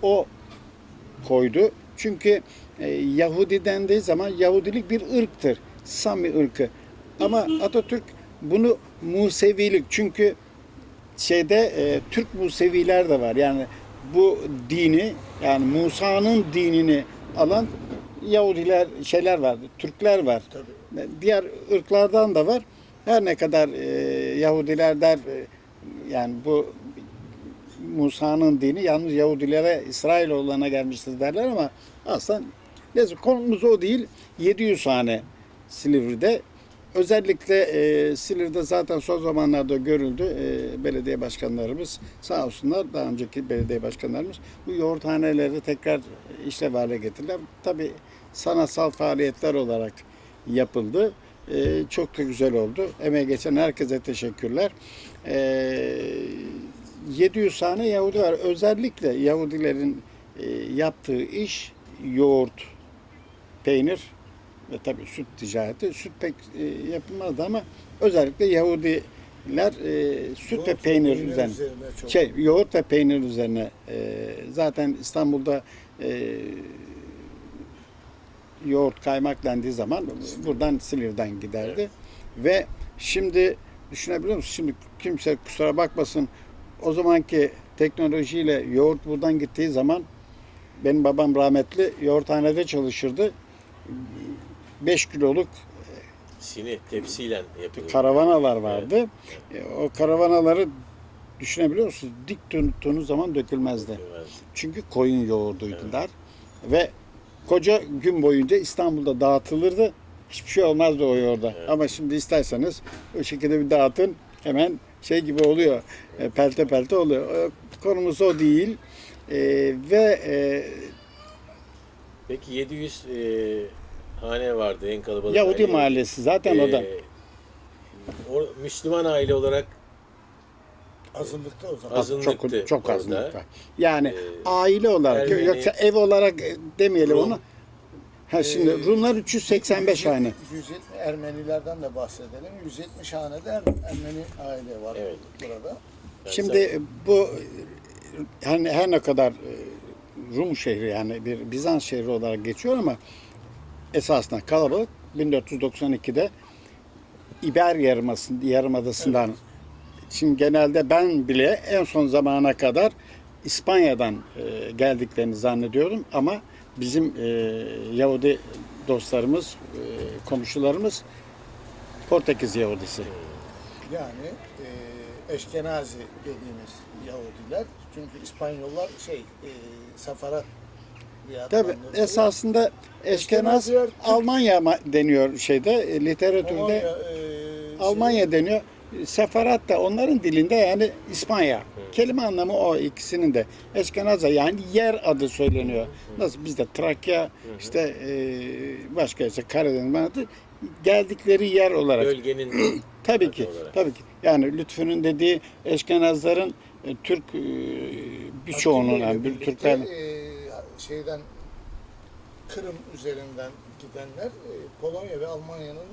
o koydu. Çünkü e, Yahudi dendiği zaman Yahudilik bir ırktır. Sami ırkı. Ama Atatürk bunu Musevilik çünkü şeyde e, Türk Museviler de var. Yani bu dini yani Musa'nın dinini alan Yahudiler şeyler var, Türkler var. Tabii. Diğer ırklardan da var. Her ne kadar e, Yahudiler der e, yani bu Musa'nın dini yalnız Yahudilere İsrailoğullarına gelmiştir derler ama aslında neyse konumuz o değil. 700 hane Silivri'de. Özellikle e, Silivri'de zaten son zamanlarda görüldü. E, belediye başkanlarımız sağ olsunlar daha önceki belediye başkanlarımız bu yoğurthaneleri tekrar işlev hale getirdiler. Tabii sanatsal faaliyetler olarak yapıldı. E, çok da güzel oldu. Emeği geçen herkese teşekkürler. E, 700 tane Yahudi var. Özellikle Yahudilerin e, yaptığı iş yoğurt, peynir ve tabii süt ticareti. Süt pek e, yapılmazdı ama özellikle Yahudiler e, süt ve Yoğurt ve peynir peynir üzerine, üzerine çok. şey yoğurt ve peynir üzerine e, zaten İstanbul'da e, yoğurt kaymak dendiği zaman buradan Silivri'den giderdi. Ve şimdi düşünebiliyor musun? Şimdi kimse kusura bakmasın o zamanki teknolojiyle yoğurt buradan gittiği zaman benim babam rahmetli yoğurthanede çalışırdı. 5 kiloluk Sini tepsiyle yapılıyor. karavanalar vardı. E, O karavanaları düşünebiliyor musunuz? Dik tuttuğunuz zaman dökülmezdi. Çünkü koyun yoğurduydular. Ve koca gün boyunca İstanbul'da dağıtılırdı. Hiçbir şey olmazdı o yoğurda. Ama şimdi isterseniz o şekilde bir dağıtın hemen şey gibi oluyor. E, Pelte pelte oluyor. E, Konumuz o değil. E, ve e, Peki 700 e, hane vardı en kalabalık Yahudi aile. mahallesi zaten o da. E, o Müslüman aile olarak Azınlıkta o zaman. azınlıktı. çok çok orada. azınlık var. Yani Ee, aile olarak Ermeni- yoksa ev olarak e, demeyelim Rum. onu. Ha şimdi Ee, Rumlar 385 hane. 170 Ermenilerden de bahsedelim. 170 hanede Er- Ermeni aile var Evet. burada. Yani Şimdi bu hani her ne kadar e, Rum şehri yani bir Bizans şehri olarak geçiyor ama esasında kalabalık 1492'de İber Yarımadası'ndan, Yarımadası'ndan şimdi genelde ben bile en son zamana kadar İspanya'dan e, geldiklerini zannediyorum ama bizim e, Yahudi dostlarımız, e, komşularımız Portekiz Yahudisi. Yani e, Eşkenazi dediğimiz Yahudiler. Çünkü İspanyollar şey e, Tabii adlandırılıyor. esasında Eşkenaz Almanya ma- deniyor şeyde e, literatürde Polonya, e, Almanya deniyor. Sefarat da onların dilinde yani İspanya. Kelime anlamı o ikisinin de. Eşkenaz'a yani yer adı söyleniyor. Nasıl bizde Trakya işte e, başka işte Karadeniz adı geldikleri yer olarak. bölgenin Tabii ki. olarak. Tabii ki. Yani Lütfü'nün dediği Eşkenazların e, Türk e, birçoğunun yani bir Türkler e, şeyden Kırım üzerinden gidenler e, Polonya ve Almanya'nın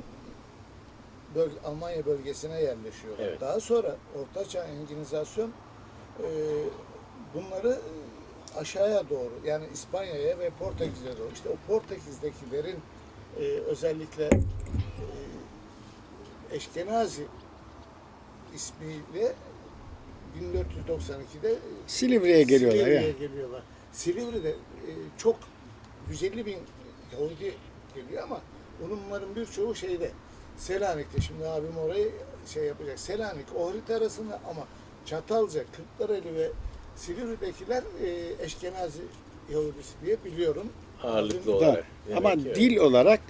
böl- Almanya bölgesine yerleşiyorlar. Evet. Daha sonra Ortaçağ Enginizasyon e, bunları e, aşağıya doğru yani İspanya'ya ve Portekiz'e doğru işte o Portekiz'dekilerin e, özellikle e, Eşkenazi ismiyle 1492'de Silivri'ye geliyorlar. Silivri'ye yani. geliyorlar. Silivri'de e, çok 150 bin Yahudi geliyor ama bunların birçoğu şeyde Selanik'te. Şimdi abim orayı şey yapacak. Selanik o harita arasında ama Çatalca, Kırklareli ve Silivri'dekiler e, Eşkenazi Yahudisi diye biliyorum. ağırlıklı Da. olarak. Demek Ama ki dil olarak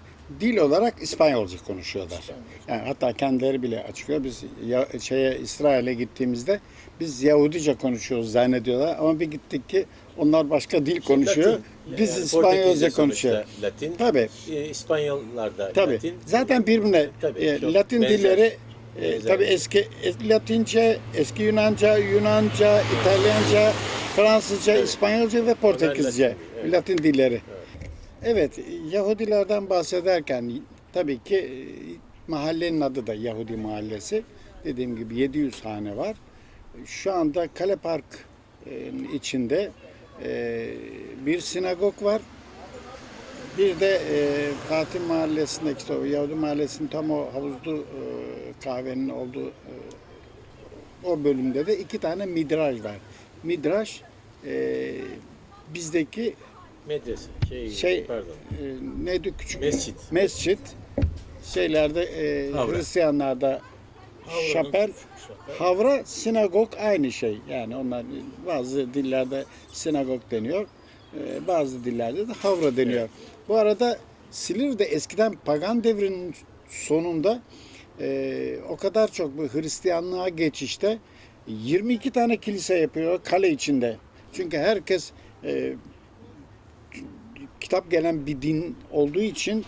dil olarak İspanyolca konuşuyorlar. İspanyolca. Yani hatta kendileri bile açıklıyor. Biz ya, şeye İsrail'e gittiğimizde biz Yahudice konuşuyoruz zannediyorlar ama bir gittik ki onlar başka dil konuşuyor. Latin. Biz Yani İspanyolca Portekizce konuşuyor. sonuçta Latin. Tabii. E, İspanyollar da Tabii. Latin. Zaten birbirine Tabii, e, Latin benzer. dilleri e, tabii eski e, Latince, eski Yunanca, Yunanca, İtalyanca, Fransızca, Evet. İspanyolca ve Portekizce. Latin, evet. Latin dilleri. Evet, Yahudilerden bahsederken tabii ki e, mahallenin adı da Yahudi Mahallesi. Dediğim gibi 700 hane var. Şu anda Kale Park içinde e, bir sinagog var. Bir de e, Fatih Mahallesi'ndeki o Yahudi Mahallesi'nin tam o havuzlu e, kahvenin olduğu e, o bölümde de iki tane midraj var. Midraj e, bizdeki Medrese. Şey, şey pardon. e, neydi küçük Mescit. mescit şeylerde e. Hristiyanlarda şapel havra sinagog aynı şey yani onlar bazı dillerde sinagog deniyor e, bazı dillerde de havra deniyor. Evet. Bu arada Silivri'de eskiden pagan devrinin sonunda e, o kadar çok bu Hristiyanlığa geçişte 22 tane kilise yapıyor kale içinde. Çünkü herkes e, kitap gelen bir din olduğu için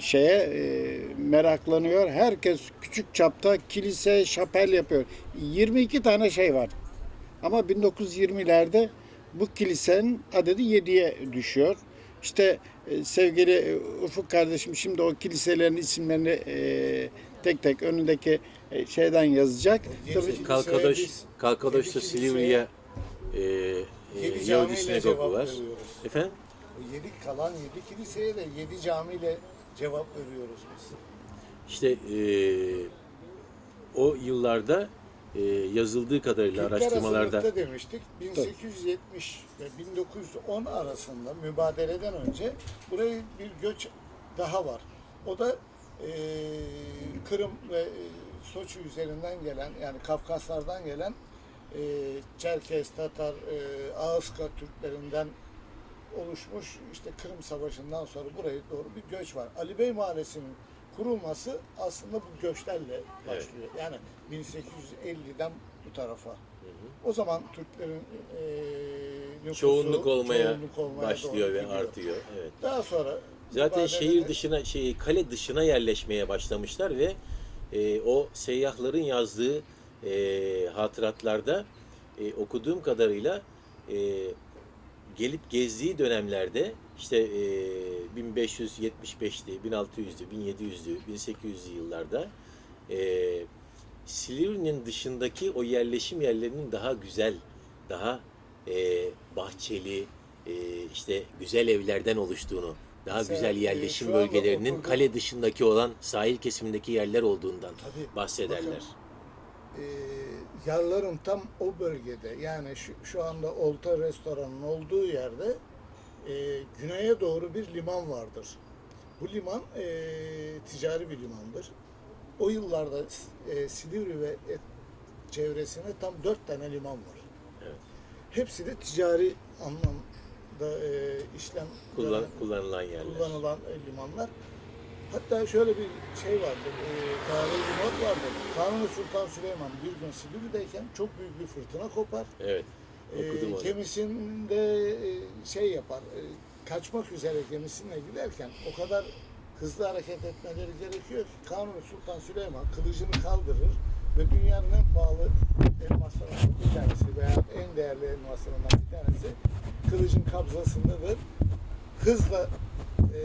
şeye e, meraklanıyor. Herkes küçük çapta kilise, şapel yapıyor. 22 tane şey var. Ama 1920'lerde bu kilisenin adedi 7'ye düşüyor. İşte e, sevgili e, Ufuk kardeşim şimdi o kiliselerin isimlerini e, tek tek önündeki e, şeyden yazacak. Tabii, Kalkadoş, Kalkadoş'ta Silivri'ye e, e, Yedi Yahudi sinagogu cevap var. Efendim? O yedi kalan yedi kiliseye de yedi camiyle cevap veriyoruz biz. İşte eee, o yıllarda eee, yazıldığı kadarıyla Türkler araştırmalarda demiştik. 1870 ve 1910 arasında mübadeleden önce buraya bir göç daha var. O da eee, Kırım ve eee, Soçi üzerinden gelen yani Kafkaslardan gelen eee Çerkes, Tatar, eee Ağızka Türklerinden oluşmuş işte Kırım Savaşı'ndan sonra buraya doğru bir göç var. Ali Bey Mahallesi'nin kurulması aslında bu göçlerle başlıyor. Yani 1850'den bu tarafa. O zaman Türklerin eee nüfusu çoğunluk olmaya çoğunluk olmaya başlıyor ve gidiyor. artıyor. Evet. Daha sonra Zaten şehir dışına, şey kale dışına yerleşmeye başlamışlar ve e, o seyyahların yazdığı e, hatıratlarda e, okuduğum kadarıyla e, gelip gezdiği dönemlerde işte e, 1575'li, 1600'lü, 1700'lü, 1800'lü yıllarda e, Silivri'nin dışındaki o yerleşim yerlerinin daha güzel, daha e, bahçeli, e, işte güzel evlerden oluştuğunu, daha Mesela, güzel yerleşim bölgelerinin oturduğum- kale dışındaki olan sahil kesimindeki yerler olduğundan Tabii, bahsederler. bakın, eee, yarlarım tam o bölgede. Yani şu, şu anda Olta Restoran'ın olduğu yerde eee, güneye doğru bir liman vardır. Bu liman eee, ticari bir limandır. O yıllarda eee, Silivri ve et- çevresinde tam dört tane liman var. Evet. Hepsi de ticari anlamda eee, işlem Kullan, kullanılan yerler. kullanılan e, limanlar. Hatta şöyle bir şey vardır, e, tarihi bir not vardır. Kanuni Sultan Süleyman bir gün Silivri'deyken çok büyük bir fırtına kopar. Evet. Okudum E, onu. gemisinde e, şey yapar, e, kaçmak üzere gemisine giderken o kadar hızlı hareket etmeleri gerekiyor ki Kanuni Sultan Süleyman kılıcını kaldırır ve dünyanın en pahalı elmaslarından bir tanesi veya en değerli elmaslarından bir tanesi kılıcın kabzasındadır. Hızla e,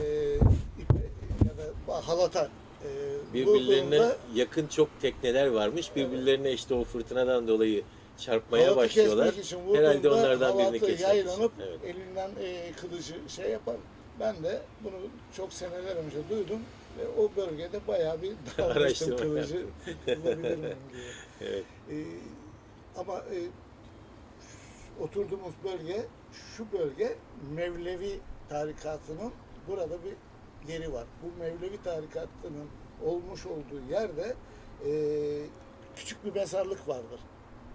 halata e, Birbirlerine vurduğunda yakın çok tekneler varmış. Birbirlerine işte o fırtınadan dolayı çarpmaya halatı başlıyorlar. kesmek için vurduğunda Herhalde onlardan birini halatı kesmek için. yaylanıp Evet. elinden e, kılıcı şey yapar. Ben de bunu çok seneler önce duydum ve o bölgede bayağı bir dalmıştım Araştırma kılıcı bulabilir miyim diye. Evet. Ee, ama e, oturduğumuz bölge, şu bölge Mevlevi tarikatının burada bir yeri var. Bu Mevlevi tarikatının olmuş olduğu yerde e, küçük bir mezarlık vardır.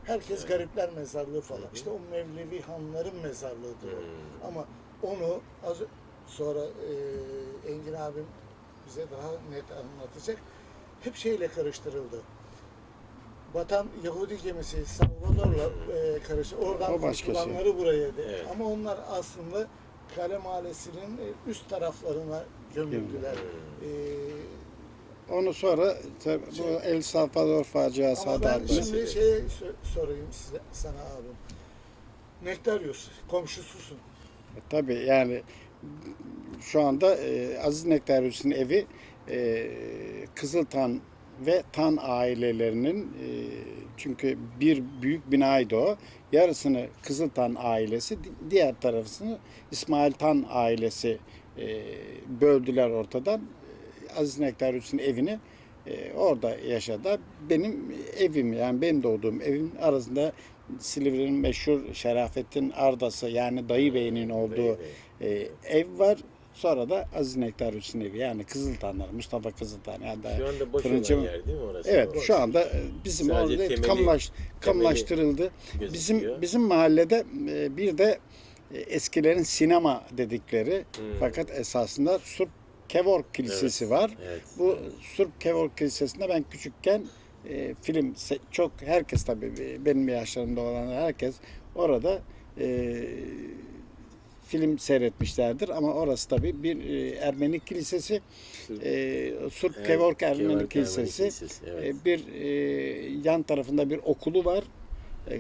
Herkes garipler mezarlığı falan. İşte o Mevlevi hanların mezarlığıdır o. Hmm. Ama onu az sonra e, Engin abim bize daha net anlatacak. Hep şeyle karıştırıldı. Vatan Yahudi gemisi Salvador'la e, karıştı. Oradan şey. kurtulanları buraya de. Evet. Ama onlar aslında Kale Mahallesi'nin e, üst taraflarına gömüldüler. E, Onu sonra tabii bu El Salvador faciası ama ben şimdi şey sorayım size, sana abim. Nektarius, komşususun. Tabii yani şu anda e, Aziz Nektaryus'un evi e, Kızıltan ve Tan ailelerinin e, çünkü bir büyük binaydı o. Yarısını Kızıltan ailesi, di- diğer tarafını İsmail Tan ailesi e, böldüler ortadan. Aziz Nektaryus'un evini e, orada yaşadı. Benim evim yani benim doğduğum evin arasında Silivri'nin meşhur Şerafettin Ardası yani Dayı Bey'in olduğu e, ev var. Sonra da Aziz Nektaryus'un evi yani Kızıltanlar, Mustafa Kızıltan. Yani Şu anda boş fırıncı- olan yer değil mi orası? Evet şu anda e, bizim Sadece orada temeli- kamulaştırıldı. gözüküyor. Bizim bizim mahallede e, bir de eskilerin sinema dedikleri Hmm. fakat esasında Surp Kevork Kilisesi Evet. var. Evet. Bu Surp Kevork Kilisesi'nde ben küçükken e, film çok herkes tabii e, benim yaşlarımda olan herkes orada e, film seyretmişlerdir ama orası tabii bir e, Ermeni kilisesi. Surp- E, Surp Evet, Kevork Ermeni Kevork Ermeni Kilisesi. Kilisesi, evet. E, bir e, yan tarafında bir okulu var. E,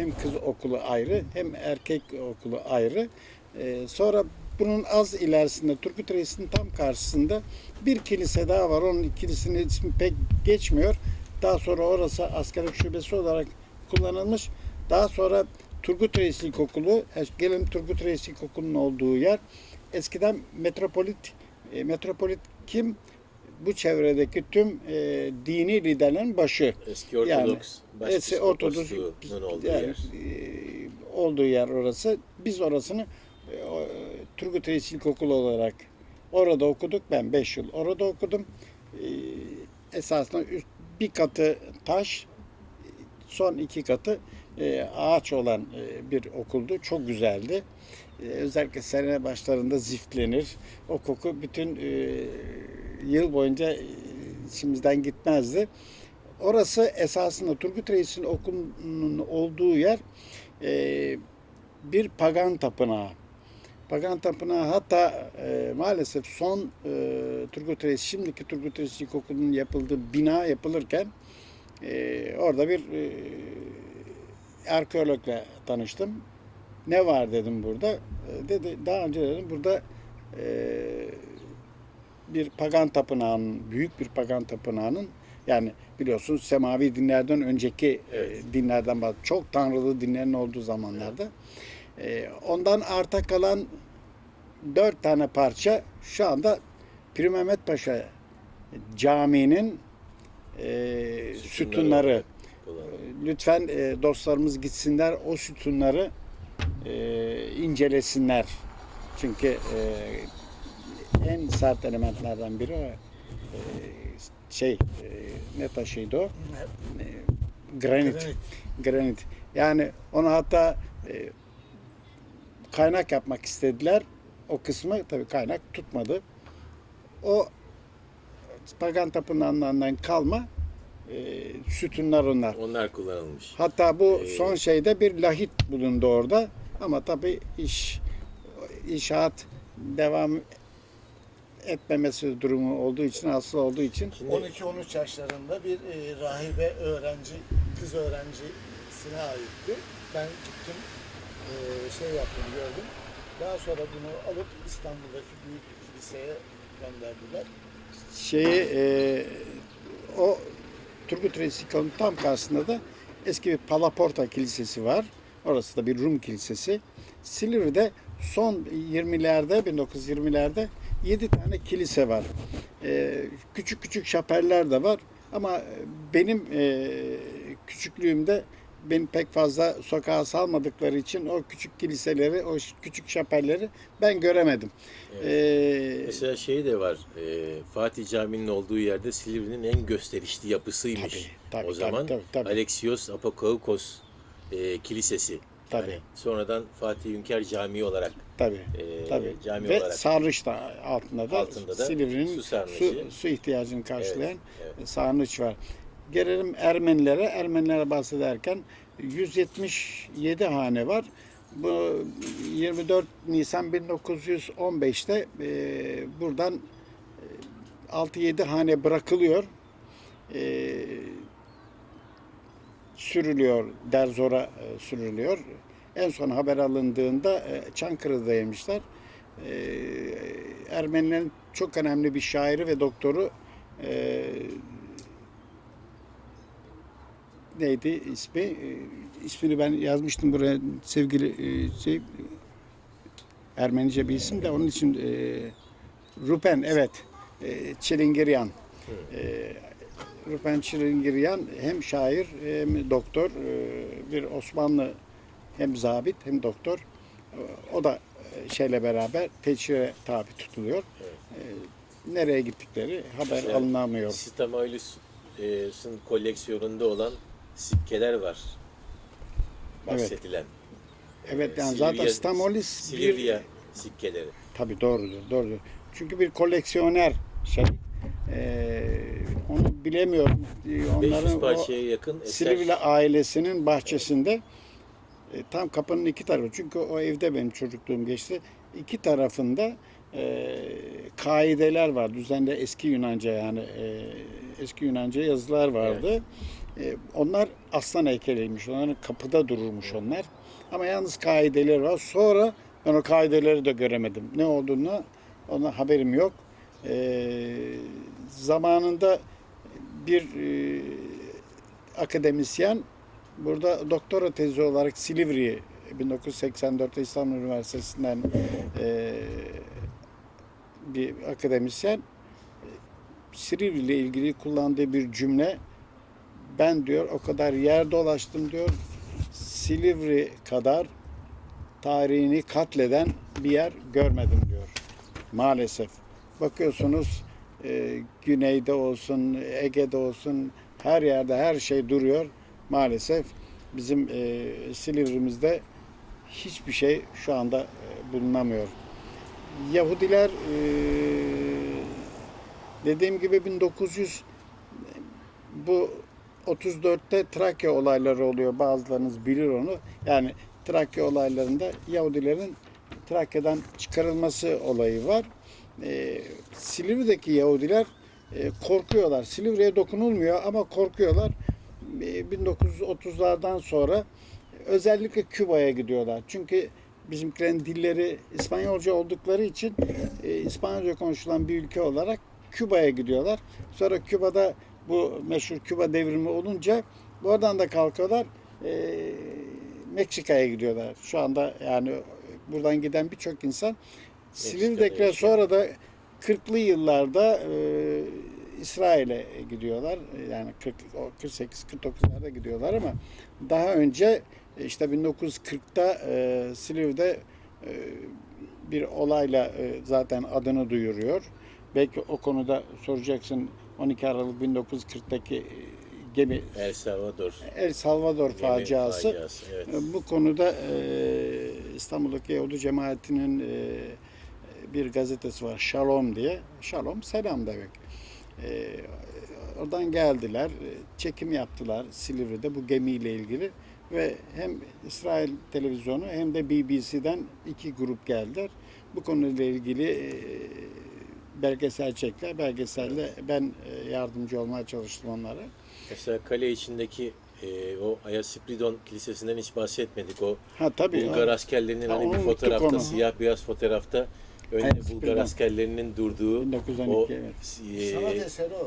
hem kız okulu ayrı hem erkek okulu ayrı. E, sonra bunun az ilerisinde Turgut Reis'in tam karşısında bir kilise daha var. Onun kilisinin ismi pek geçmiyor. Daha sonra orası askerlik şubesi olarak kullanılmış. Daha sonra Turgut Reis İlkokulu, e, gelin Turgut Reis İlkokulu'nun olduğu yer eskiden metropolit, e, metropolit kim? Bu çevredeki tüm e, dini liderlerin başı. Eski Ortodoks Yani, eski Ortodoks olduğu yani, yer. e, olduğu yer orası. Biz orasını e, o, Turgut Reis İlkokulu olarak orada okuduk. Ben 5 yıl orada okudum. E, esasında üst, bir katı taş, son iki katı e, ağaç olan e, bir okuldu. Çok güzeldi. E, özellikle sene başlarında ziftlenir. O koku bütün e, yıl boyunca e, içimizden gitmezdi. Orası esasında Turgut Reis'in okulunun olduğu yer e, bir pagan tapınağı. Pagan tapınağı hatta e, maalesef son e, Turgut Reis, şimdiki Turgut Reis İlkokulu'nun yapıldığı bina yapılırken e, orada bir e, arkeologla tanıştım. Ne var dedim burada. E, dedi daha önce dedim burada e, bir pagan tapınağının, büyük bir pagan tapınağının yani biliyorsunuz semavi dinlerden önceki Evet. e, dinlerden bahsediyorum. Çok tanrılı dinlerin olduğu zamanlarda. E, ondan arta kalan dört tane parça şu anda Pir Mehmet Paşa Camii'nin e, sütunları. Lütfen e, dostlarımız gitsinler o sütunları e, incelesinler. Çünkü e, en sert elementlerden biri. E, şey e, ne taşıydı o? E, granit. Granit. Granit. Yani onu hatta e, kaynak yapmak istediler. O kısmı tabii kaynak tutmadı. O pagan tapınağından kalma e, sütunlar onlar. Onlar kullanılmış. Hatta bu Ee, son şeyde bir lahit bulundu orada. Ama tabii iş inşaat devam etmemesi durumu olduğu için, asıl olduğu için Şimdi 12-13 yaşlarında bir e, rahibe öğrenci, kız öğrencisine aitti. Ben gittim, e, şey yaptım, gördüm. Daha sonra bunu alıp İstanbul'daki büyük kiliseye gönderdiler. şeyi e, o Turgut Reis İlkokulu'nun tam karşısında da eski bir Palaporta Kilisesi var. Orası da bir Rum kilisesi. Silivri'de son 20'lerde 1920'lerde 7 tane kilise var. E, küçük küçük şapeller de var. Ama benim e, küçüklüğümde beni pek fazla sokağa salmadıkları için o küçük kiliseleri, o küçük şapelleri ben göremedim. E, mesela şey de var. e, Fatih Camii'nin olduğu yerde Silivri'nin en gösterişli yapısıymış. Tabii, tabii, o tabii, zaman tabii, tabii. Alexios Apokoukos e, Kilisesi. Tabii. Yani sonradan Fatih Hünkar Camii olarak Tabii. e, Tabii. cami Ve olarak sarnıç da altında da, Altında da Silivri'nin su su, su, ihtiyacını karşılayan evet. sarnıç var. Gelelim Ermenilere. Ermenilere bahsederken 177 hane var. Bu 24 Nisan 1915'te e, buradan e, 6-7 hane bırakılıyor. E, sürülüyor, Derzor'a e, sürülüyor. En son haber alındığında e, Çankırı'da yemişler. E, Ermenilerin çok önemli bir şairi ve doktoru e, neydi ismi? E, ismini ben yazmıştım buraya sevgili e, şey Ermenice bir isim de onun için e, Rupen evet e, Çilingiryan. E, Rupen Çilingiryan hem şair hem doktor e, bir Osmanlı hem zabit hem doktor. E, O da e, şeyle beraber teçhire tabi tutuluyor. E, Nereye gittikleri haber Mesela alınamıyor. Stamoulus'un koleksiyonunda olan sikkeler var. Evet. Bahsedilen. Evet yani Silivya- zaten Stamolis Silivya bir sikkeleri. tabii doğrudur, doğrudur. Çünkü bir koleksiyoner şey. E, onu bilemiyorum. E, 500 Onların o parçaya yakın eser. Silivri ailesinin bahçesinde e, tam kapının iki tarafı. Çünkü o evde benim çocukluğum geçti. İki tarafında e, kaideler var. Düzenli eski Yunanca yani e, eski Yunanca yazılar vardı. E, onlar aslan heykeliymiş. Onların kapıda dururmuş onlar. Ama yalnız kaideler var. Sonra ben o kaideleri de göremedim. Ne olduğunu ona haberim yok. E, zamanında bir e, akademisyen burada doktora tezi olarak Silivri'yi 1984'te İstanbul Üniversitesi'nden e, bir akademisyen Silivri ile ilgili kullandığı bir cümle ben diyor o kadar yer dolaştım diyor Silivri kadar tarihini katleden bir yer görmedim diyor. Maalesef. Bakıyorsunuz e, güneyde olsun, Ege'de olsun her yerde her şey duruyor. Maalesef bizim e, Silivri'mizde hiçbir şey şu anda e, bulunamıyor. Yahudiler e, dediğim gibi 1900 bu 34'te Trakya olayları oluyor. Bazılarınız bilir onu. Yani Trakya olaylarında Yahudilerin Trakya'dan çıkarılması olayı var. Ee, Silivri'deki Yahudiler e, korkuyorlar. Silivri'ye dokunulmuyor ama korkuyorlar. Ee, 1930'lardan sonra özellikle Küba'ya gidiyorlar. Çünkü bizimkilerin dilleri İspanyolca oldukları için e, İspanyolca konuşulan bir ülke olarak Küba'ya gidiyorlar. Sonra Küba'da bu meşhur Küba devrimi olunca buradan da kalkıyorlar. E, Meksika'ya gidiyorlar. Şu anda yani buradan giden birçok insan Yaşıyor. sonra da 40'lı yıllarda e, İsrail'e gidiyorlar. Yani 40 o 48 49'larda gidiyorlar ama daha önce e, işte 1940'ta e, Silivri'de e, bir olayla e, zaten adını duyuruyor. Belki o konuda soracaksın 12 Aralık 1940'taki e, gemi El Salvador. El Salvador gemi faciası. faciası, Evet. E, Bu konuda e, İstanbul'daki Yahudi cemaatinin e, bir gazetesi var Shalom diye. Shalom selam demek. E, oradan geldiler, e, çekim yaptılar Silivri'de bu gemiyle ilgili ve hem İsrail televizyonu hem de BBC'den iki grup geldiler. Bu konuyla ilgili e, belgesel çektiler. Belgeselde ben e, yardımcı olmaya çalıştım onlara. Mesela kale içindeki e, o Ayasipridon Kilisesi'nden hiç bahsetmedik. O Ha tabii. Bulgar ha. askerlerinin Ha, hani bir fotoğrafta, onu. siyah beyaz fotoğrafta önde Ayasipridon. Bulgar askerlerinin durduğu 1912 o evet.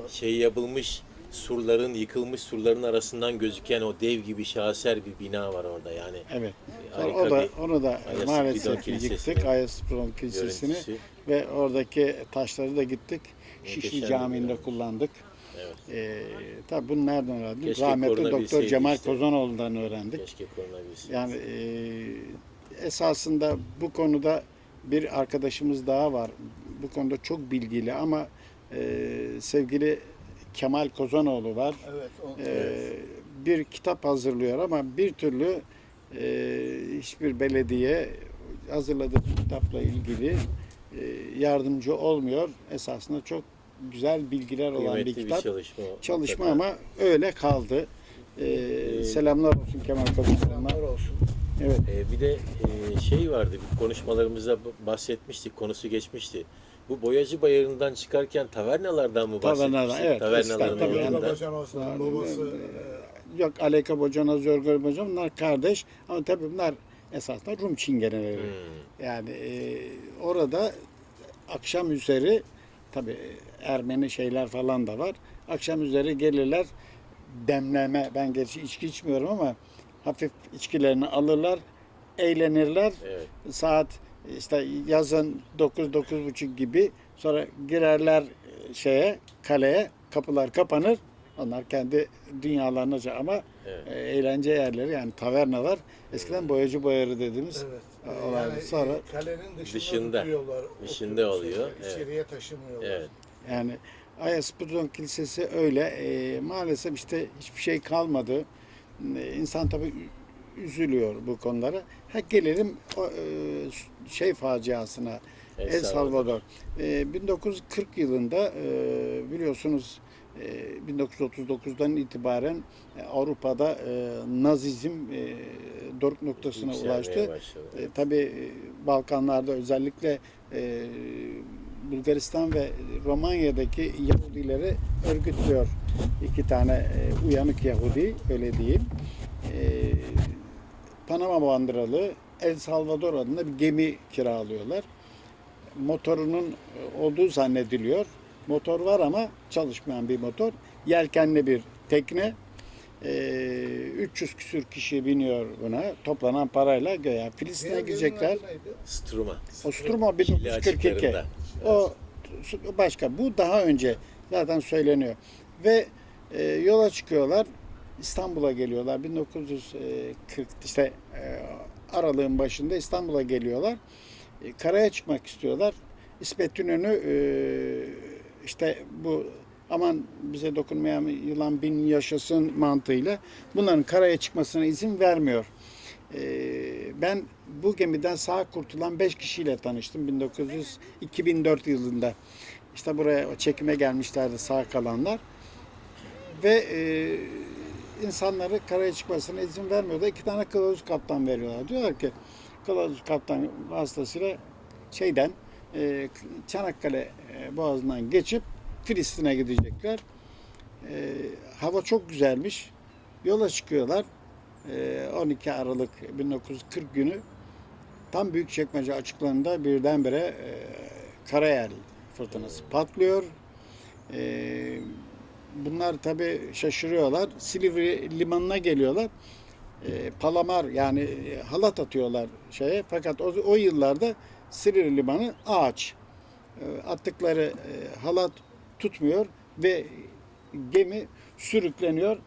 e, şey yapılmış surların, yıkılmış surların arasından gözüken o dev gibi şaheser bir bina var orada yani. Evet. E, harika o da bir onu da maalesef yıktık. Ayasipridon Kilisesi'ni görüntüsü. ve oradaki taşları da gittik. Muhteşem Şişli Camii'nde kullandık. Evet. Ee, tabii bunu nereden öğrendik? Keşke Rahmetli Doktor Cemal işte. Kozanoğlu'ndan öğrendik. Keşke. Yani e, esasında bu konuda bir arkadaşımız daha var. Bu konuda çok bilgili ama e, sevgili Kemal Kozanoğlu var. Evet. O, Ee, bir kitap hazırlıyor ama bir türlü e, hiçbir belediye hazırladığı kitapla ilgili e, yardımcı olmuyor. Esasında çok güzel bilgiler olan bir Kıymetli bir kitap. çalışma. Çalışma ama öyle kaldı. Ee, selamlar olsun Kemal Kozanoğlu'na. selamlar olsun. Evet. Ee, bir de e, şey vardı, konuşmalarımızda bahsetmiştik, konusu geçmişti. Bu Boyacı Bayırı'ndan çıkarken tavernalardan mı bahsetmiştik? Tavernalar, evet. Babacan Osman'ın babası e, Yok Aleyka Bocana, Zorgor Bocana bunlar kardeş ama tabii bunlar esasında Rum çingeneleri. Hmm. Yani e, orada akşam üzeri tabi Ermeni şeyler falan da var. Akşam üzeri gelirler demleme. Ben gerçi içki içmiyorum ama hafif içkilerini alırlar, eğlenirler. Evet. Saat işte yazın 9 buçuk gibi sonra girerler e, şeye kaleye kapılar kapanır. Onlar kendi dünyalarına şey- ama Evet. e, eğlence yerleri yani tavernalar eskiden boyacı boyarı dediğimiz evet. olay. Yani Sonra e, kalenin dışında, Dışında. tutuyorlar. Dışında oluyor, şeyleri, İçeriye taşımıyorlar. Evet. Yani Ayaspudon Kilisesi öyle. E, maalesef işte hiçbir şey kalmadı. E, insan tabii ü- üzülüyor bu konulara. Ha gelelim o, e, şey faciasına. El El Salvador. E, 1940 yılında e, biliyorsunuz e, 1939'dan itibaren e, Avrupa'da e, Nazizm e, doruk noktasına Yükselmeye ulaştı. başladı. E, tabii e, Balkanlarda özellikle e, Bulgaristan ve Romanya'daki Yahudileri örgütlüyor. iki tane e, uyanık Yahudi öyle diyeyim. E, Panama bandıralı El Salvador adında bir gemi kiralıyorlar. Motorunun e, olduğu zannediliyor. Motor var ama çalışmayan bir motor. Yelkenli bir tekne. E, 300 küsür kişi biniyor buna. Toplanan parayla göya Filistin'e gidecekler. Struma. Ostruma Şili 1942. açıklarında. O başka. Bu daha önce zaten söyleniyor. Ve e, yola çıkıyorlar. İstanbul'a geliyorlar. 1940 işte e, aralığın başında İstanbul'a geliyorlar. E, karaya çıkmak istiyorlar. İsmet İnönü e, işte bu aman bize dokunmayan yılan bin yaşasın mantığıyla bunların karaya çıkmasına izin vermiyor. Ee, ben bu gemiden sağ kurtulan 5 kişiyle tanıştım 1900 2004 yılında. İşte buraya çekime gelmişlerdi sağ kalanlar. Ve e, insanları karaya çıkmasına izin vermiyorlar. İki tane kılavuz kaptan veriyorlar. Diyorlar ki kılavuz kaptan vasıtasıyla şeyden e, Çanakkale e, boğazından geçip Filistin'e gidecekler. E, hava çok güzelmiş. Yola çıkıyorlar. E, 12 Aralık 1940 günü tam Büyükçekmece açıklarında birdenbire e, karayel fırtınası patlıyor. E, bunlar tabi şaşırıyorlar. Silivri limanına geliyorlar. E, palamar yani e, halat atıyorlar şeye. Fakat o, o yıllarda Silivri limanı ağaç. E, attıkları e, halat tutmuyor ve gemi sürükleniyor.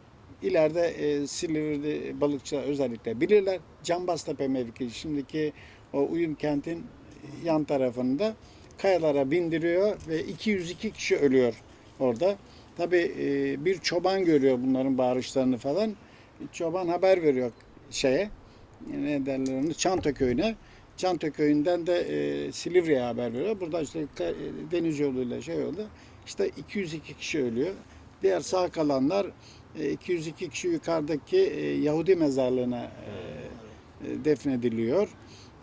İleride e, Silivri'de balıkçılar özellikle bilirler. Cambaztepe mevkii şimdiki o Uyum kentin yan tarafında kayalara bindiriyor ve 202 kişi ölüyor orada. Tabi bir çoban görüyor bunların bağırışlarını falan. Çoban haber veriyor şeye ne derler onu Çanta köyüne. Çanta köyünden de e, Silivri'ye haber veriyor. Burada işte e, deniz yoluyla şey oldu. İşte 202 kişi ölüyor. Diğer sağ kalanlar e, 202 kişi yukarıdaki e, Yahudi mezarlığına e, e, defnediliyor.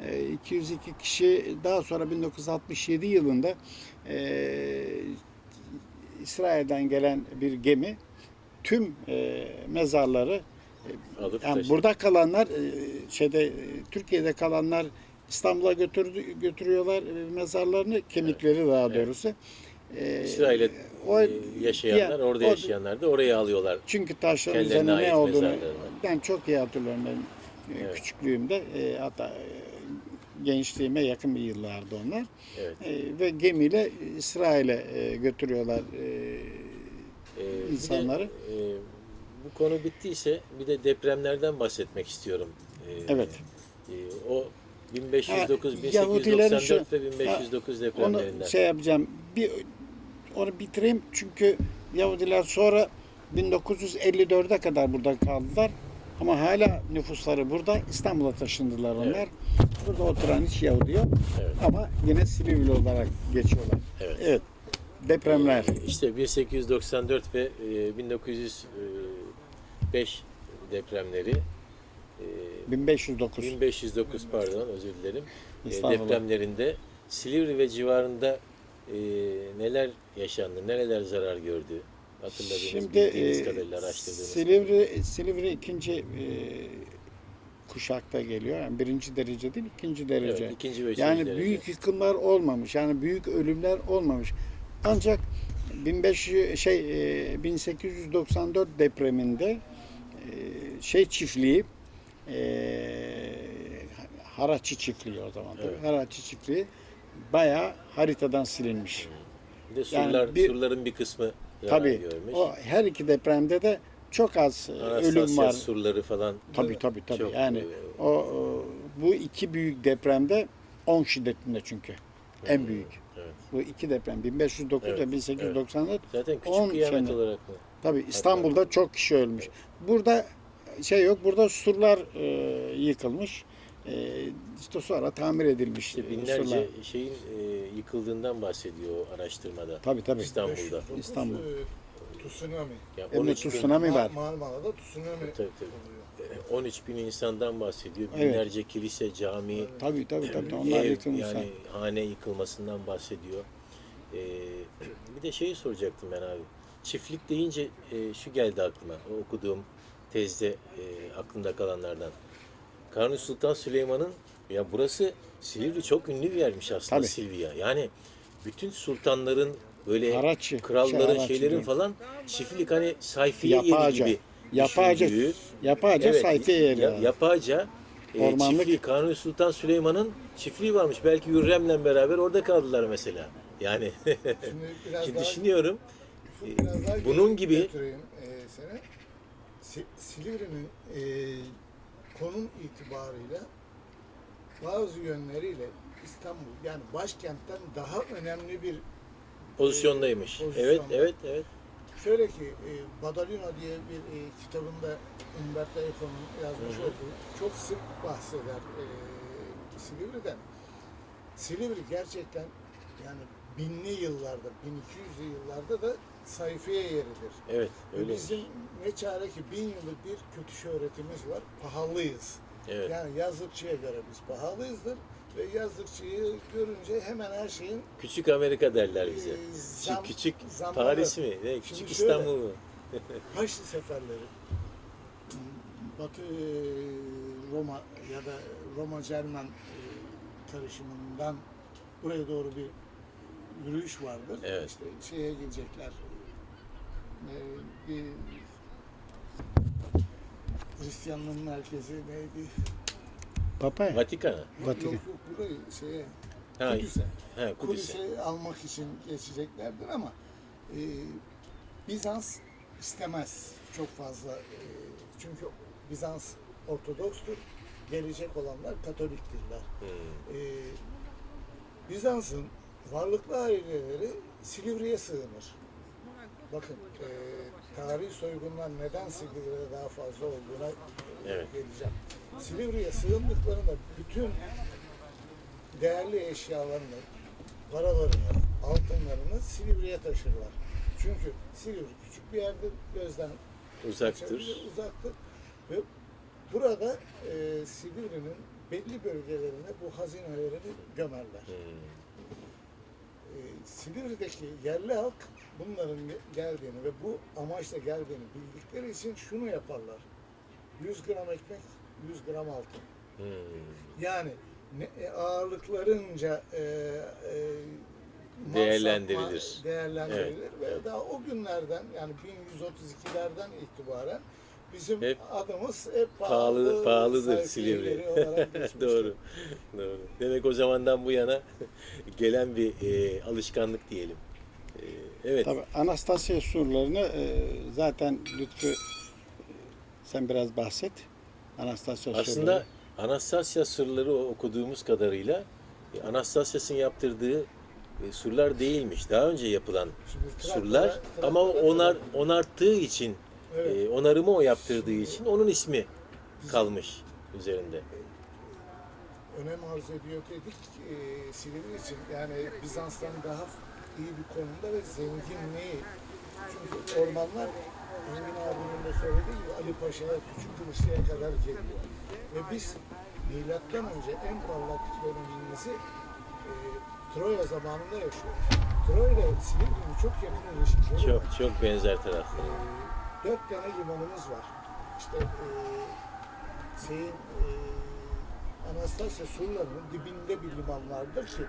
E, 202 kişi daha sonra 1967 yılında e, İsrail'den gelen bir gemi tüm e, mezarları Alıp yani burada kalanlar e, şeyde e, Türkiye'de kalanlar İstanbul'a götürdü, götürüyorlar e, mezarlarını kemikleri daha Evet. E, İsrail'e o- e, yaşayanlar, diğer- orada yaşayanlar da oraya alıyorlar. Çünkü taşların üzerine ne olduğunu mezarlarını. ben çok iyi hatırlıyorum benim e, Evet. küçüklüğümde e, hatta e, gençliğime yakın bir yıllardı onlar. Evet. E, ve gemiyle İsrail'e e, götürüyorlar e, Ee, bir de, insanları. e, bu konu bittiyse bir de depremlerden bahsetmek istiyorum. Ee, Evet. e, o 1509, Ha, 1894 Yahudilerin ve 1509 Onu depremlerinden. şey yapacağım. Bir onu bitireyim çünkü Yahudiler sonra 1954'e kadar burada kaldılar. Ama hala nüfusları burada. İstanbul'a taşındılar onlar. Evet. Burada oturan hiç Yahudi yok. Evet. Ama yine Silivri olarak geçiyorlar. Evet. Evet. Depremler. İşte 1894 ve e, 1905 depremleri e, 1509. 1509 pardon özür dilerim. E, depremlerinde Silivri ve civarında e, neler yaşandı, nereler zarar gördü? Hatırladığınız, Şimdi bildiğiniz e, kadarıyla araştırdığınız. Silivri, Silivri ikinci e, kuşakta geliyor. Yani birinci derece değil, ikinci derece. Evet, ikinci ve üçüncü Yani derece. büyük yıkımlar olmamış. Yani büyük ölümler olmamış. Ancak 1500 şey e, 1894 depreminde e, şey çiftliği e, Haraçi çiftliği o zaman. Evet. Haraçi çiftliği bayağı haritadan silinmiş. Bir de yani surlar, bir- surların bir kısmı zarar Tabii görmüş. o her iki depremde de çok az e, ölüm Anastasya var. surları falan. Tabii tabii tabii. Çok, yani e, o, o bu iki büyük depremde 10 şiddetinde çünkü. En büyük. Evet. Bu iki deprem 1509 Evet, ve 1894 Zaten küçük 10 kıyamet sene. olarak mı? Tabii İstanbul'da çok kişi ölmüş. Burada şey yok. Burada surlar e, yıkılmış. E, işte sonra tamir edilmiş İşte e, binlerce surlar. şeyin e, yıkıldığından bahsediyor o araştırmada. Tabii tabii. İstanbul'da. 509, İstanbul. e, Tsunami. Yani 13 bin, tsunami var. Marmara'da tsunami Tabii, tabii. oluyor. e, 13 bin insandan bahsediyor. Evet. Binlerce kilise, cami, Tabii tabii tabii. Onlar ev, yıkılmışlar. yani hane yıkılmasından bahsediyor. E, bir de şeyi soracaktım ben abi. Çiftlik deyince e, şu geldi aklıma. O okuduğum tezde e, aklımda kalanlardan. Kanuni Sultan Süleyman'ın ya burası Silivri çok ünlü bir yermiş aslında Tabii. Silivri'ye. Yani bütün sultanların böyle Haraççı, kralların şey, şeylerin diyorum. falan çiftlik hani sayfiye yeri gibi Yapağaca, yapağaca Evet, sayfiye yeri. ya-. Yapağaca e, çiftliği Kanuni Sultan Süleyman'ın çiftliği varmış. Belki Hürrem'le beraber orada kaldılar mesela. Yani Şimdi biraz şimdi daha, düşünüyorum. biraz daha bunun gibi- götüreyim, e, seni. Silivri'nin e, konum itibarıyla bazı yönleriyle İstanbul yani başkentten daha önemli bir Pozisyondaymış. Pozisyonda. Evet, evet, evet. Şöyle ki e, Badalino diye bir e, kitabında Umberto Eco'nun yazmış olduğu çok sık bahseder e, Silivri'den. Silivri gerçekten yani binli yıllarda, 1200'lü yıllarda da sayfiye yeridir. Evet, Ve öyle. bizim ne çare ki bin yıllık bir kötü şöhretimiz var, pahalıyız. Evet. Yani yazlıkçıya göre biz pahalıyızdır ve yazlıkçıyı görünce hemen her şeyin Küçük Amerika derler bize. Ee, Küçük, zam- küçük zamları- Paris mi? Ne? Küçük şöyle- İstanbul mu? Haçlı seferleri Batı e, Roma ya da Roma Cermen e, karışımından buraya doğru bir yürüyüş vardır. Evet. İşte şeye gidecekler. E, bir Hristiyanlığın merkezi neydi? Papaya. Vatikan'a. Vatikan. yok, yok burayı şeye Ha, Kudüs'e. ha, Kudüs'e. Kudüs'e almak için geçeceklerdir ama e, Bizans istemez çok fazla. e, çünkü Bizans Ortodokstur. Gelecek olanlar Katoliktirler. Hmm. E, Bizans'ın varlıklı aileleri Silivri'ye sığınır. Bakın e, tarihi soygunlar neden Silivri'de daha fazla olduğuna Evet. geleceğim. Silivri'ye sığındıklarında bütün değerli eşyalarını, paralarını, altınlarını Silivri'ye taşırlar. Çünkü Silivri küçük bir yerdir, gözden Uzaktır. uzaktır. Ve burada e, Silivri'nin belli bölgelerine bu hazinelerini gömerler. Hmm. E, Silivri'deki yerli halk bunların geldiğini ve bu amaçla geldiğini bildikleri için şunu yaparlar. 100 gram ekmek, 100 gram altın. Hmm. Yani ne, e, ağırlıklarınca e, e, Değerlendirilir. değerlendirilir ve daha o günlerden yani 1132'lerden itibaren bizim Hep adımız hep Pahalı, pahalı, pahalıdır Silivri. Doğru. Doğru. Demek o zamandan bu yana gelen bir e, alışkanlık diyelim. Evet. Tabii Anastasya surlarını e, zaten Lütfü e, sen biraz bahset. Anastasya Aslında surları. Anastasya sırları o- okuduğumuz kadarıyla e, Anastasyas'ın yaptırdığı e, surlar değilmiş. Daha önce yapılan Şimdi surlar Trakya'da ama kadar- onar onarttığı için Evet. e, onarımı o yaptırdığı için onun ismi kalmış üzerinde. önem arz ediyor dedik e, Silivri için. Yani Bizans'tan daha iyi bir konumda ve zenginliği. Çünkü ormanlar Engin abinin de söylediği gibi Ali Paşa'ya, Küçük Kılıçlı'ya kadar geliyor. Ve biz milattan önce en parlak dönemimizi e, Troya zamanında yaşıyoruz. Troya ile Silivri'nin çok yakın ilişkileri var. Çok çok benzer tarafları. Ee, dört tane limanımız var. İşte e, şeyin e, Anastasya surlarının dibinde bir liman vardır ki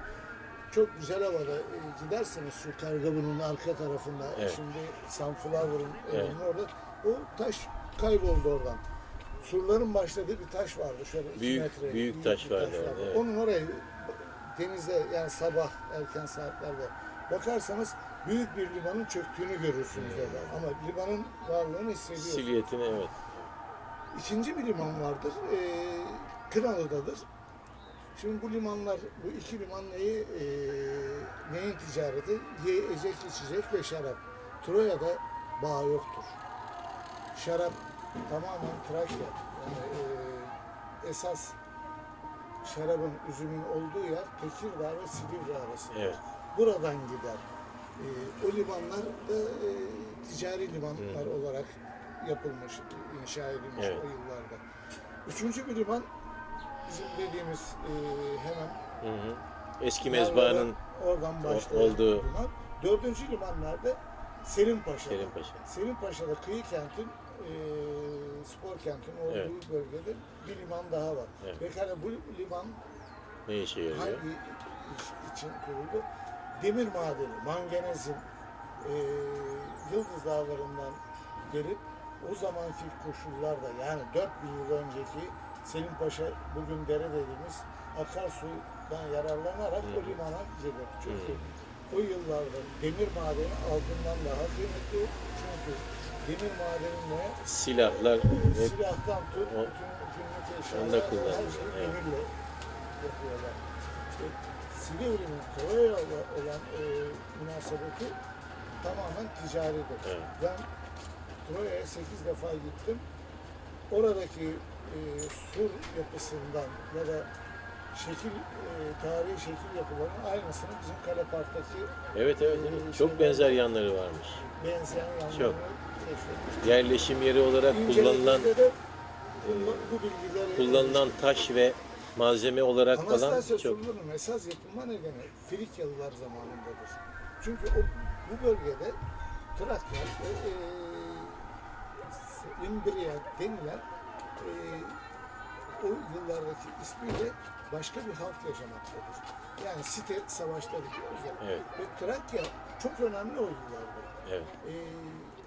çok güzel havada e, giderseniz şu Kargabun'un arka tarafında Evet. şimdi Sunflower'ın Evet. evinin orada o taş kayboldu oradan. Surların başladığı bir taş vardı şöyle iki Büyük- metre. büyük taş bir vardı orada, evet. Onun orayı denizde yani sabah erken saatlerde bakarsanız büyük bir limanın çöktüğünü görürsünüz orada. Ama limanın varlığını hissediyorsunuz. Silüetini evet. İkinci bir liman vardır. Ee, Kınalı'dadır. Şimdi bu limanlar, bu iki liman neyi, ee, neyin ticareti? Yiyecek, içecek ve şarap. Troya'da bağ yoktur. Şarap tamamen Trakya. Yani ee, esas şarabın, üzümün olduğu yer Tekirdağ ve Silivri arası. Evet. Buradan gider. Ee, o limanlar da ee, ticari limanlar olarak yapılmış, inşa edilmiş Evet. o yıllarda. Üçüncü bir liman bizim dediğimiz ee, hemen Hı hı. Eski mezbahanın oradan başlayan olduğu- liman. Dördüncü liman nerede? Selinpaşa. Selinpaşa. Selinpaşa'da kıyı kentin, ee, spor kentin olduğu Evet. bölgede bir liman daha var. Evet. Pekala bu liman ne işe yarıyor? hangi iş için kuruldu? Demir madeni, manganezin e, Yıldız Dağları'ndan gelip o zamanki koşullarda yani 4000 yıl önceki Selim Paşa bugün dere dediğimiz akarsudan yararlanarak o limana girdi. Çünkü o yıllarda demir madeni altından daha kıymetli. Çünkü demir madenine Silahlar hep silahtan tut, o- bütün eşyalar, her şeyi evet. demirle yapıyorlar. İşte Silivri'nin Troya'yla olan e, münasebeti tamamen ticaridir. Evet. Ben Troya'ya 8 defa gittim. Oradaki e, sur yapısından ya da şekil, e, tarihi şekil yapılarının aynısını bizim Kale Park'taki evet evet, evet. çok benzer yanları varmış. benzeyen yanlarını Çok. keşfetmiştim. Yerleşim yeri olarak kullanılan de bu, bu bilgileri kullanılan taş ve malzeme olarak falan Anastasya çok surlarının esas yapılma nedeni Frikyalılar zamanındadır. Çünkü o, bu bölgede Trakya ve e, İmbriya denilen e, o yıllardaki ismiyle başka bir halk yaşamaktadır. Yani site savaşları diyoruz ya. Evet. Ve Trakya çok önemli o yıllarda. evet. E,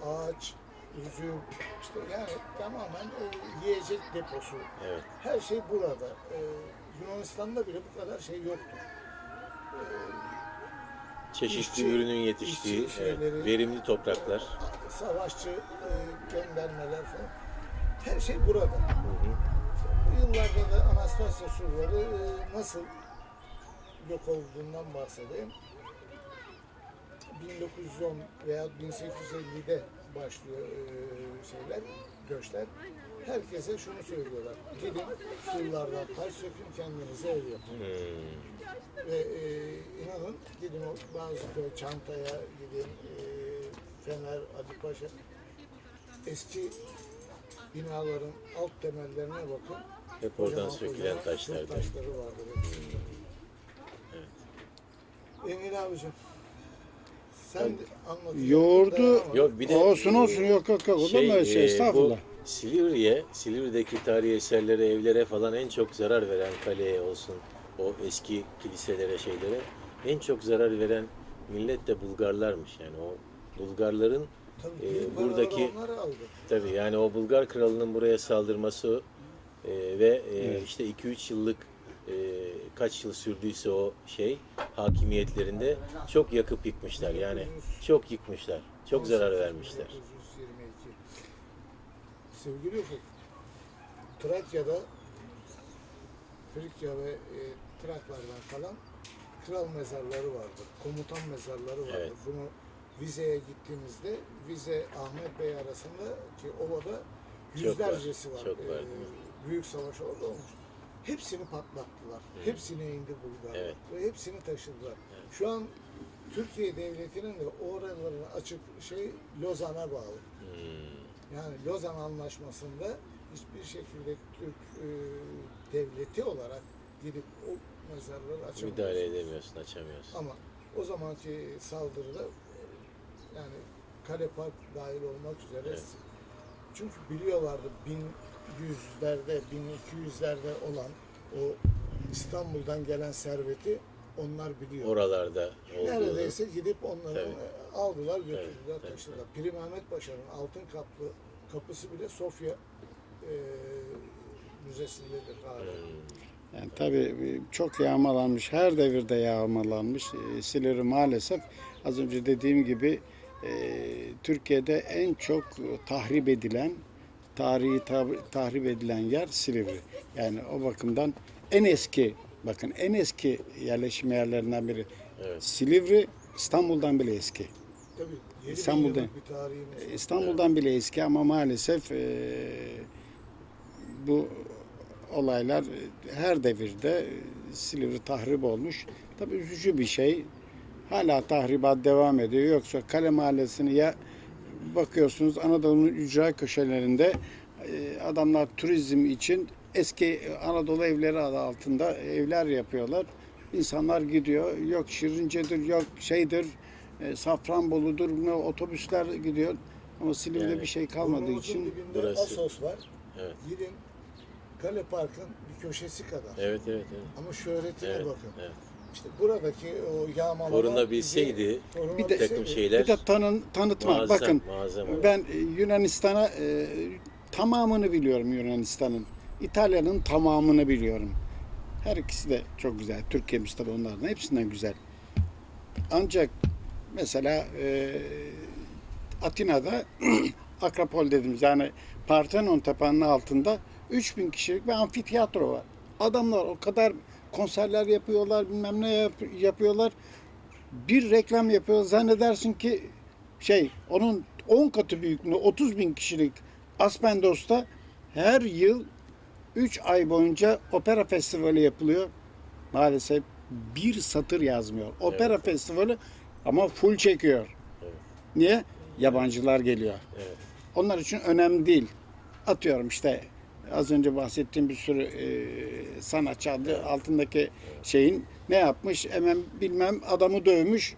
ağaç, üzüm, işte yani tamamen e, yiyecek deposu, Evet. her şey burada. Ee, Yunanistan'da bile bu kadar şey yoktur. Çeşitli İşçi- ürünün yetiştiği işçi evet, şeyleri- verimli topraklar. Savaşçı e, göndermeler falan. Her şey burada. Bu yıllarda da Anastasya surları e, nasıl yok olduğundan bahsedeyim. 1910 veya 1850'de başlıyor e, şeyler, göçler. Herkese şunu söylüyorlar. Gidin surlardan taş sökün kendinize ev yapın. Hmm. Ve e, inanın gidin o bazı köy Çantaya gidin, e, Fener, Adipaşa eski binaların alt temellerine bakın. Hep oradan sökülen kocaman taşlar. Türk taşları vardır. hepsinde. Engin abicim sen anlatıyorsun. Yoğurdu-. Yok bir de olsun olsun yok yok yok olur mu öyle şey e, estağfurullah. Bu Silivri'ye, Silivri'deki tarihi eserlere, evlere falan en çok zarar veren kaleye olsun, o eski kiliselere, şeylere en çok zarar veren millet de Bulgarlarmış. Yani o Bulgarların Tabii e, buradaki- paralar onları aldı. tabii yani o Bulgar kralının buraya saldırması e, ve e, Evet. işte 2-3 yıllık e, kaç yıl sürdüyse o şey hakimiyetlerinde çok yakıp yıkmışlar. Yani çok yıkmışlar. Çok zarar vermişler. 1922. Sevgili Ufuk, Trakya'da Frikya ve e, Traklardan kalan kral mezarları vardır. Komutan mezarları vardır. Evet. Bunu Vize'ye gittiğimizde Vize Ahmet Bey arasında ki ovada yüzlercesi var, çok var, E, mi? büyük savaş orada olmuş. Hepsini patlattılar. Hepsini indi Bulgarlar. Evet. Ve hepsini taşıdılar. Şu an Türkiye Devleti'nin de oralarını açık şey Lozan'a bağlı. Hmm. Yani Lozan Anlaşması'nda hiçbir şekilde Türk e, devleti olarak gidip o mezarları açamıyor. Müdahale edemiyorsun, açamıyorsun. Ama o zamanki saldırıda yani Kale Park dahil olmak üzere Evet. çünkü biliyorlardı 1100'lerde 1200'lerde olan o İstanbul'dan gelen serveti onlar biliyor. Oralarda olduğunu. Neredeyse gidip onları Tabii. aldılar götürdüler Evet, evet, taşıdılar. Piri Mehmet Paşa'nın altın kaplı kapısı bile Sofya e, müzesindedir hala. Hmm. Yani tabii e, çok yağmalanmış, her devirde yağmalanmış. E, Silivri maalesef az önce dediğim gibi Türkiye'de en çok e, tahrip edilen, tarihi tahrip edilen yer Silivri. Yani o bakımdan en eski, bakın en eski yerleşim yerlerinden biri. Evet. Silivri İstanbul'dan bile eski. Tabii yedi İstanbul'da- bin yıllık bir tarihimiz var. İstanbul'dan bile eski ama maalesef e, bu olaylar e, her devirde e, Silivri tahrip olmuş. Tabii üzücü bir şey. Hala tahribat devam ediyor. Yoksa Kale Mahallesi'ni ya bakıyorsunuz Anadolu'nun ücra köşelerinde e, adamlar turizm için eski Anadolu evleri adı altında evler yapıyorlar. İnsanlar gidiyor. Yok Şirince'dir, yok şeydir, e, Safranbolu'dur, ne otobüsler gidiyor. Ama Silivri'de Yani bir şey kalmadığı için Burası- Asos var. Evet. Gidin Kale Park'ın bir köşesi kadar. Evet, evet, evet. Ama şöhretine Evet, bakın. evet. İşte buradaki o yağmalama Korunabilseydi bizi- bir de- bir takım şeyler Bir de tanın, tanıtma. muazzam, Bakın muazzam ben e, Yunanistan'a e, tamamını biliyorum Yunanistan'ın. İtalya'nın tamamını biliyorum. Her ikisi de çok güzel. Türkiye'miz tabii onlardan hepsinden güzel. Ancak mesela e, Atina'da Akropol dediğimiz yani Parthenon Tepe'nin altında 3000 kişilik bir amfiteyatro var. Adamlar o kadar konserler yapıyorlar, bilmem ne yap- yapıyorlar. Bir reklam yapıyor. Zannedersin ki şey onun 10 katı büyüklüğünde 30 bin kişilik Aspendos'ta her yıl 3 ay boyunca opera festivali yapılıyor. Maalesef bir satır yazmıyor. Opera Evet. festivali ama full çekiyor. Evet. Niye? Yabancılar geliyor. Evet. Onlar için önemli değil. Atıyorum işte az önce bahsettiğim bir sürü e, sanatçı adı altındaki şeyin ne yapmış hemen bilmem adamı dövmüş.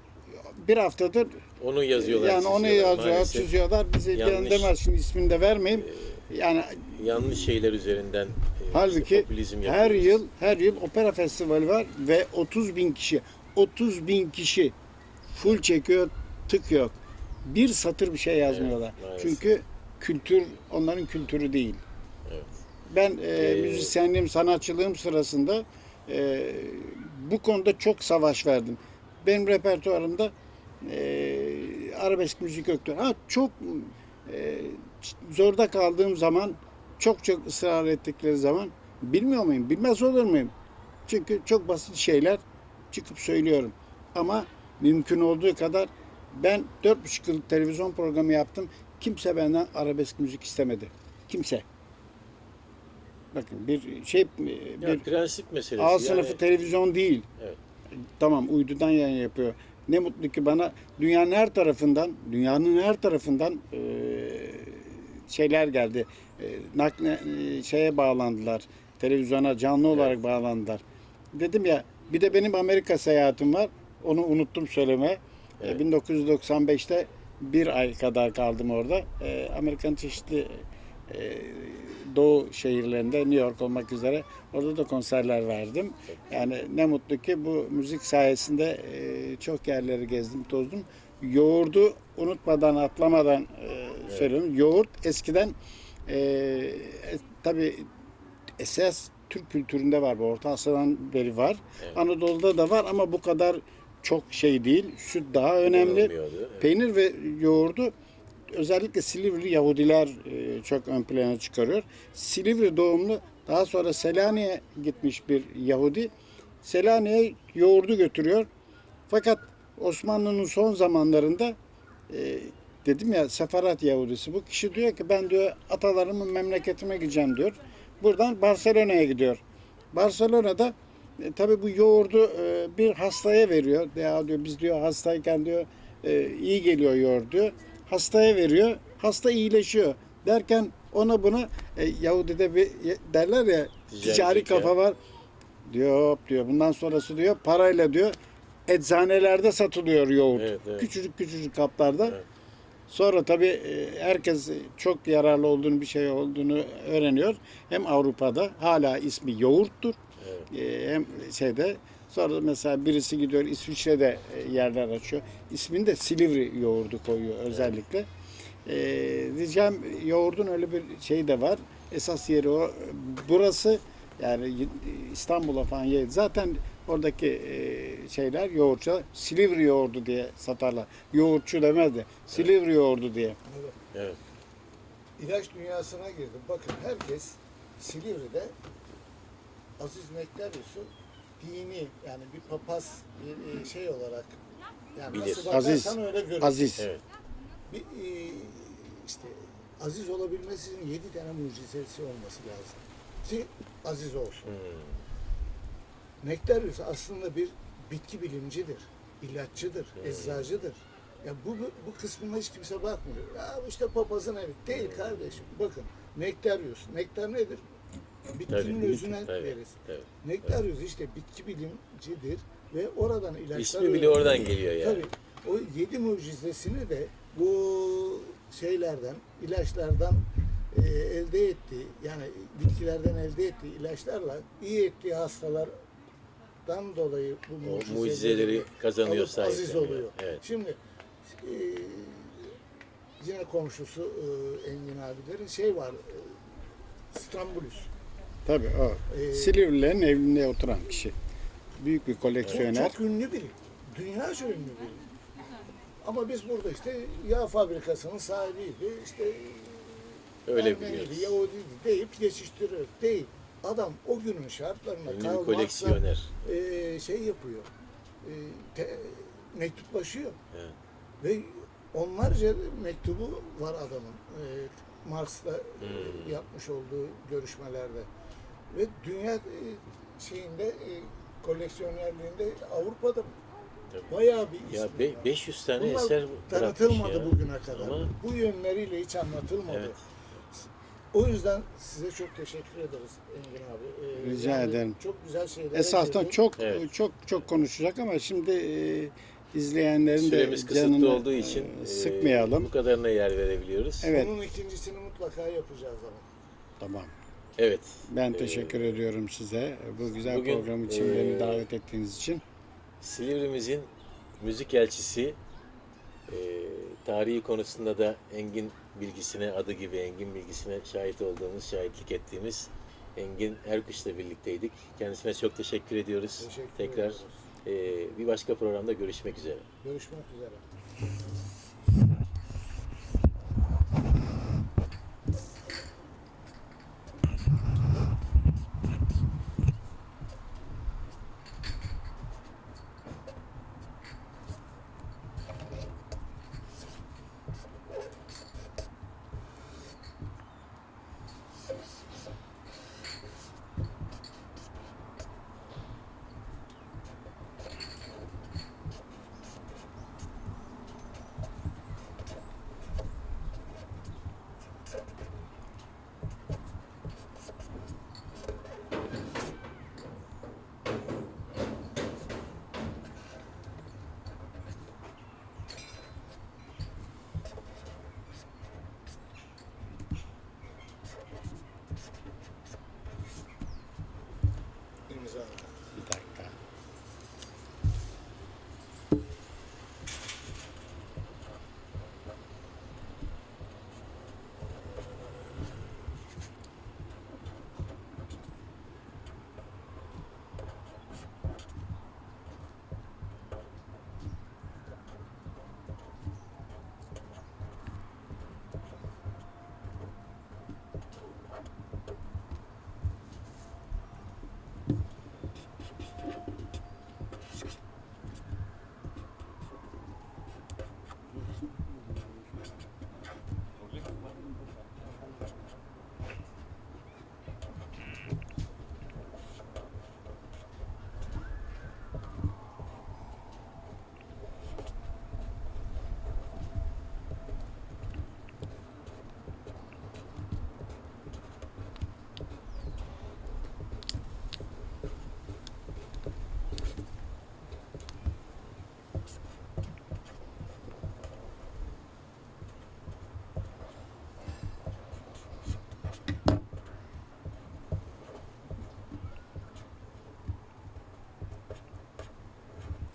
Bir haftadır Onu yazıyorlar. yani onu yazıyorlar Maalesef. çiziyorlar. Bize yanlış- demez şimdi ismini de vermeyeyim. Yani Yanlış şeyler üzerinden e, halbuki popülizm her yıl her yıl opera festivali var ve 30 bin kişi 30 bin kişi full çekiyor tık yok. Bir satır bir şey yazmıyorlar. Maalesef. çünkü kültür onların kültürü değil. Evet. Ben e, Ee, müzisyenliğim, sanatçılığım sırasında e, bu konuda çok savaş verdim. Benim repertuarımda e, arabesk müzik yoktu. Ha çok e, zorda kaldığım zaman, çok çok ısrar ettikleri zaman bilmiyor muyum? Bilmez olur muyum? Çünkü çok basit şeyler çıkıp söylüyorum. Ama mümkün olduğu kadar ben 4,5 yıllık televizyon programı yaptım. Kimse benden arabesk müzik istemedi. Kimse. Bakın bir şey Ya bir prensip meselesi. A yani, sınıfı televizyon değil. Evet. Tamam uydudan yayın yapıyor. Ne mutlu ki bana dünyanın her tarafından, dünyanın her tarafından eee, şeyler geldi. Eee, nakle eee, şeye bağlandılar. Televizyona canlı olarak bağlandılar. Dedim ya bir de benim Amerika seyahatim var. Onu unuttum söylemeye. Evet. Eee, 1995'te bir ay kadar kaldım orada. Eee, Amerika'nın çeşitli doğu şehirlerinde New York olmak üzere orada da konserler verdim. Yani ne mutlu ki bu müzik sayesinde e, çok yerleri gezdim, tozdum. Yoğurdu unutmadan, atlamadan e, söylüyorum. Yoğurt eskiden e, e, tabii esas Türk kültüründe var. Bu Orta Asya'dan beri var. Evet. Anadolu'da da var ama bu kadar çok şey değil. Süt daha önemli. Evet. Peynir ve yoğurdu özellikle Silivri Yahudiler e, çok ön plana çıkarıyor. Silivri doğumlu daha sonra Selanik'e gitmiş bir Yahudi. Selanik'e yoğurdu götürüyor. Fakat Osmanlı'nın son zamanlarında e, dedim ya Sefarat Yahudisi bu kişi diyor ki ben diyor atalarımın memleketime gideceğim diyor. Buradan Barcelona'ya gidiyor. Barcelona'da e, tabii bu yoğurdu e, bir hastaya veriyor. Ya diyor biz diyor hastayken diyor e, iyi geliyor yoğurt diyor. Hastaya veriyor. Hasta iyileşiyor. Derken ona bunu e, Yahudi'de bir derler ya Ticari kafa var. Diyor hop diyor. Bundan sonrası diyor parayla diyor eczanelerde satılıyor yoğurt. Evet, evet. Küçücük küçücük kaplarda. Evet. Sonra tabii e, herkes çok yararlı olduğunu bir şey olduğunu öğreniyor. Hem Avrupa'da hala ismi yoğurttur. Evet. E, Hem şeyde sonra mesela birisi gidiyor İsviçre'de e, yerler açıyor. İsmini de Silivri yoğurdu koyuyor özellikle. E, diyeceğim yoğurdun öyle bir şey de var. Esas yeri o. Burası yani İstanbul'a falan yer. Zaten oradaki e, şeyler yoğurtçu Silivri yoğurdu diye satarlar. Yoğurtçu demez de Silivri yoğurdu diye. Evet. Evet. İlaç dünyasına girdim. Bakın herkes Silivri'de Aziz Nektaryus'u dini yani bir papaz bir e, şey olarak yani Bilir. nasıl bakarsan Aziz. öyle görür. Aziz. Evet. Bir, e, işte aziz olabilmesi için yedi tane mucizesi olması lazım. Ki aziz olsun. Hmm. Nektaryus aslında bir bitki bilimcidir, ilaççıdır, eczacıdır. Ya bu, bu, bu kısmına hiç kimse bakmıyor. Ya işte papazın evi. Değil kardeşim. Bakın Nektaryus. Nektar nedir? Bitkinin Tabii, özüne tabii, veririz. tabii. Nektaryus işte bitki bilimcidir ve oradan ilaçlar... İsmi bile oradan geliyor yani. Tabii. O yedi mucizesini de bu şeylerden, ilaçlardan e, elde ettiği, yani bitkilerden elde ettiği ilaçlarla iyi ettiği hastalar olmaktan dolayı bu O mucizeleri mucizeleri kazanıyor alıp aziz oluyor. Evet. Şimdi e, yine komşusu e, Engin abilerin şey var e, İstanbulüs. Tabii o. Ee, Silivrilerin evinde oturan kişi. Büyük bir O koleksiyoner. çok ünlü biri. Dünyaca ünlü biri. Ama biz burada işte yağ fabrikasının sahibiydi. İşte Öyle biliyoruz. Yahudiydi deyip geçiştiriyor. Değil. Adam o günün şartlarında Ünlü bir Marx'la, koleksiyoner. e, şey yapıyor. E, te, mektuplaşıyor. Evet. Ve onlarca mektubu var adamın. E, Marx'la e, Hmm. yapmış olduğu görüşmelerde. Ve dünya e, şeyinde e, koleksiyonerliğinde Avrupa'da Tabii. bayağı bir Ya be- var. 500 tane Bunlar eser tanıtılmadı ya. bugüne kadar. Ama Bu yönleriyle hiç anlatılmadı. evet. O yüzden size çok teşekkür ederiz Engin abi. Ee, Rica ederim. Çok güzel şeyler. Esasında çok Evet. çok çok konuşacak ama şimdi e, izleyenlerin Süremiz de kısıtlı canını olduğu için e, e, sıkmayalım. bu kadarına yer verebiliyoruz. Evet. Bunun ikincisini mutlaka yapacağız ama. Tamam. Evet. Ben Ee, teşekkür ediyorum size bu güzel bugün, program için e, beni davet ettiğiniz için. Silivri'mizin müzik elçisi e, tarihi konusunda da Engin bilgisine adı gibi Engin bilgisine şahit olduğumuz, şahitlik ettiğimiz Engin Erkuş'la birlikteydik. Kendisine çok teşekkür ediyoruz. Teşekkür Tekrar ediyoruz. e, bir başka programda görüşmek üzere. Görüşmek üzere.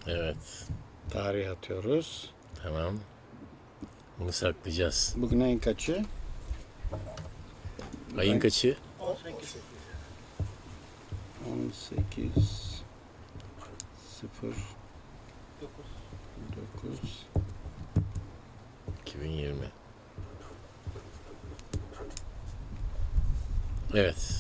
Evet. Tarih atıyoruz. Tamam. Bunu saklayacağız. Bugün ayın kaçı? Ayın kaçı? 18. 18 0 9 2020. Evet.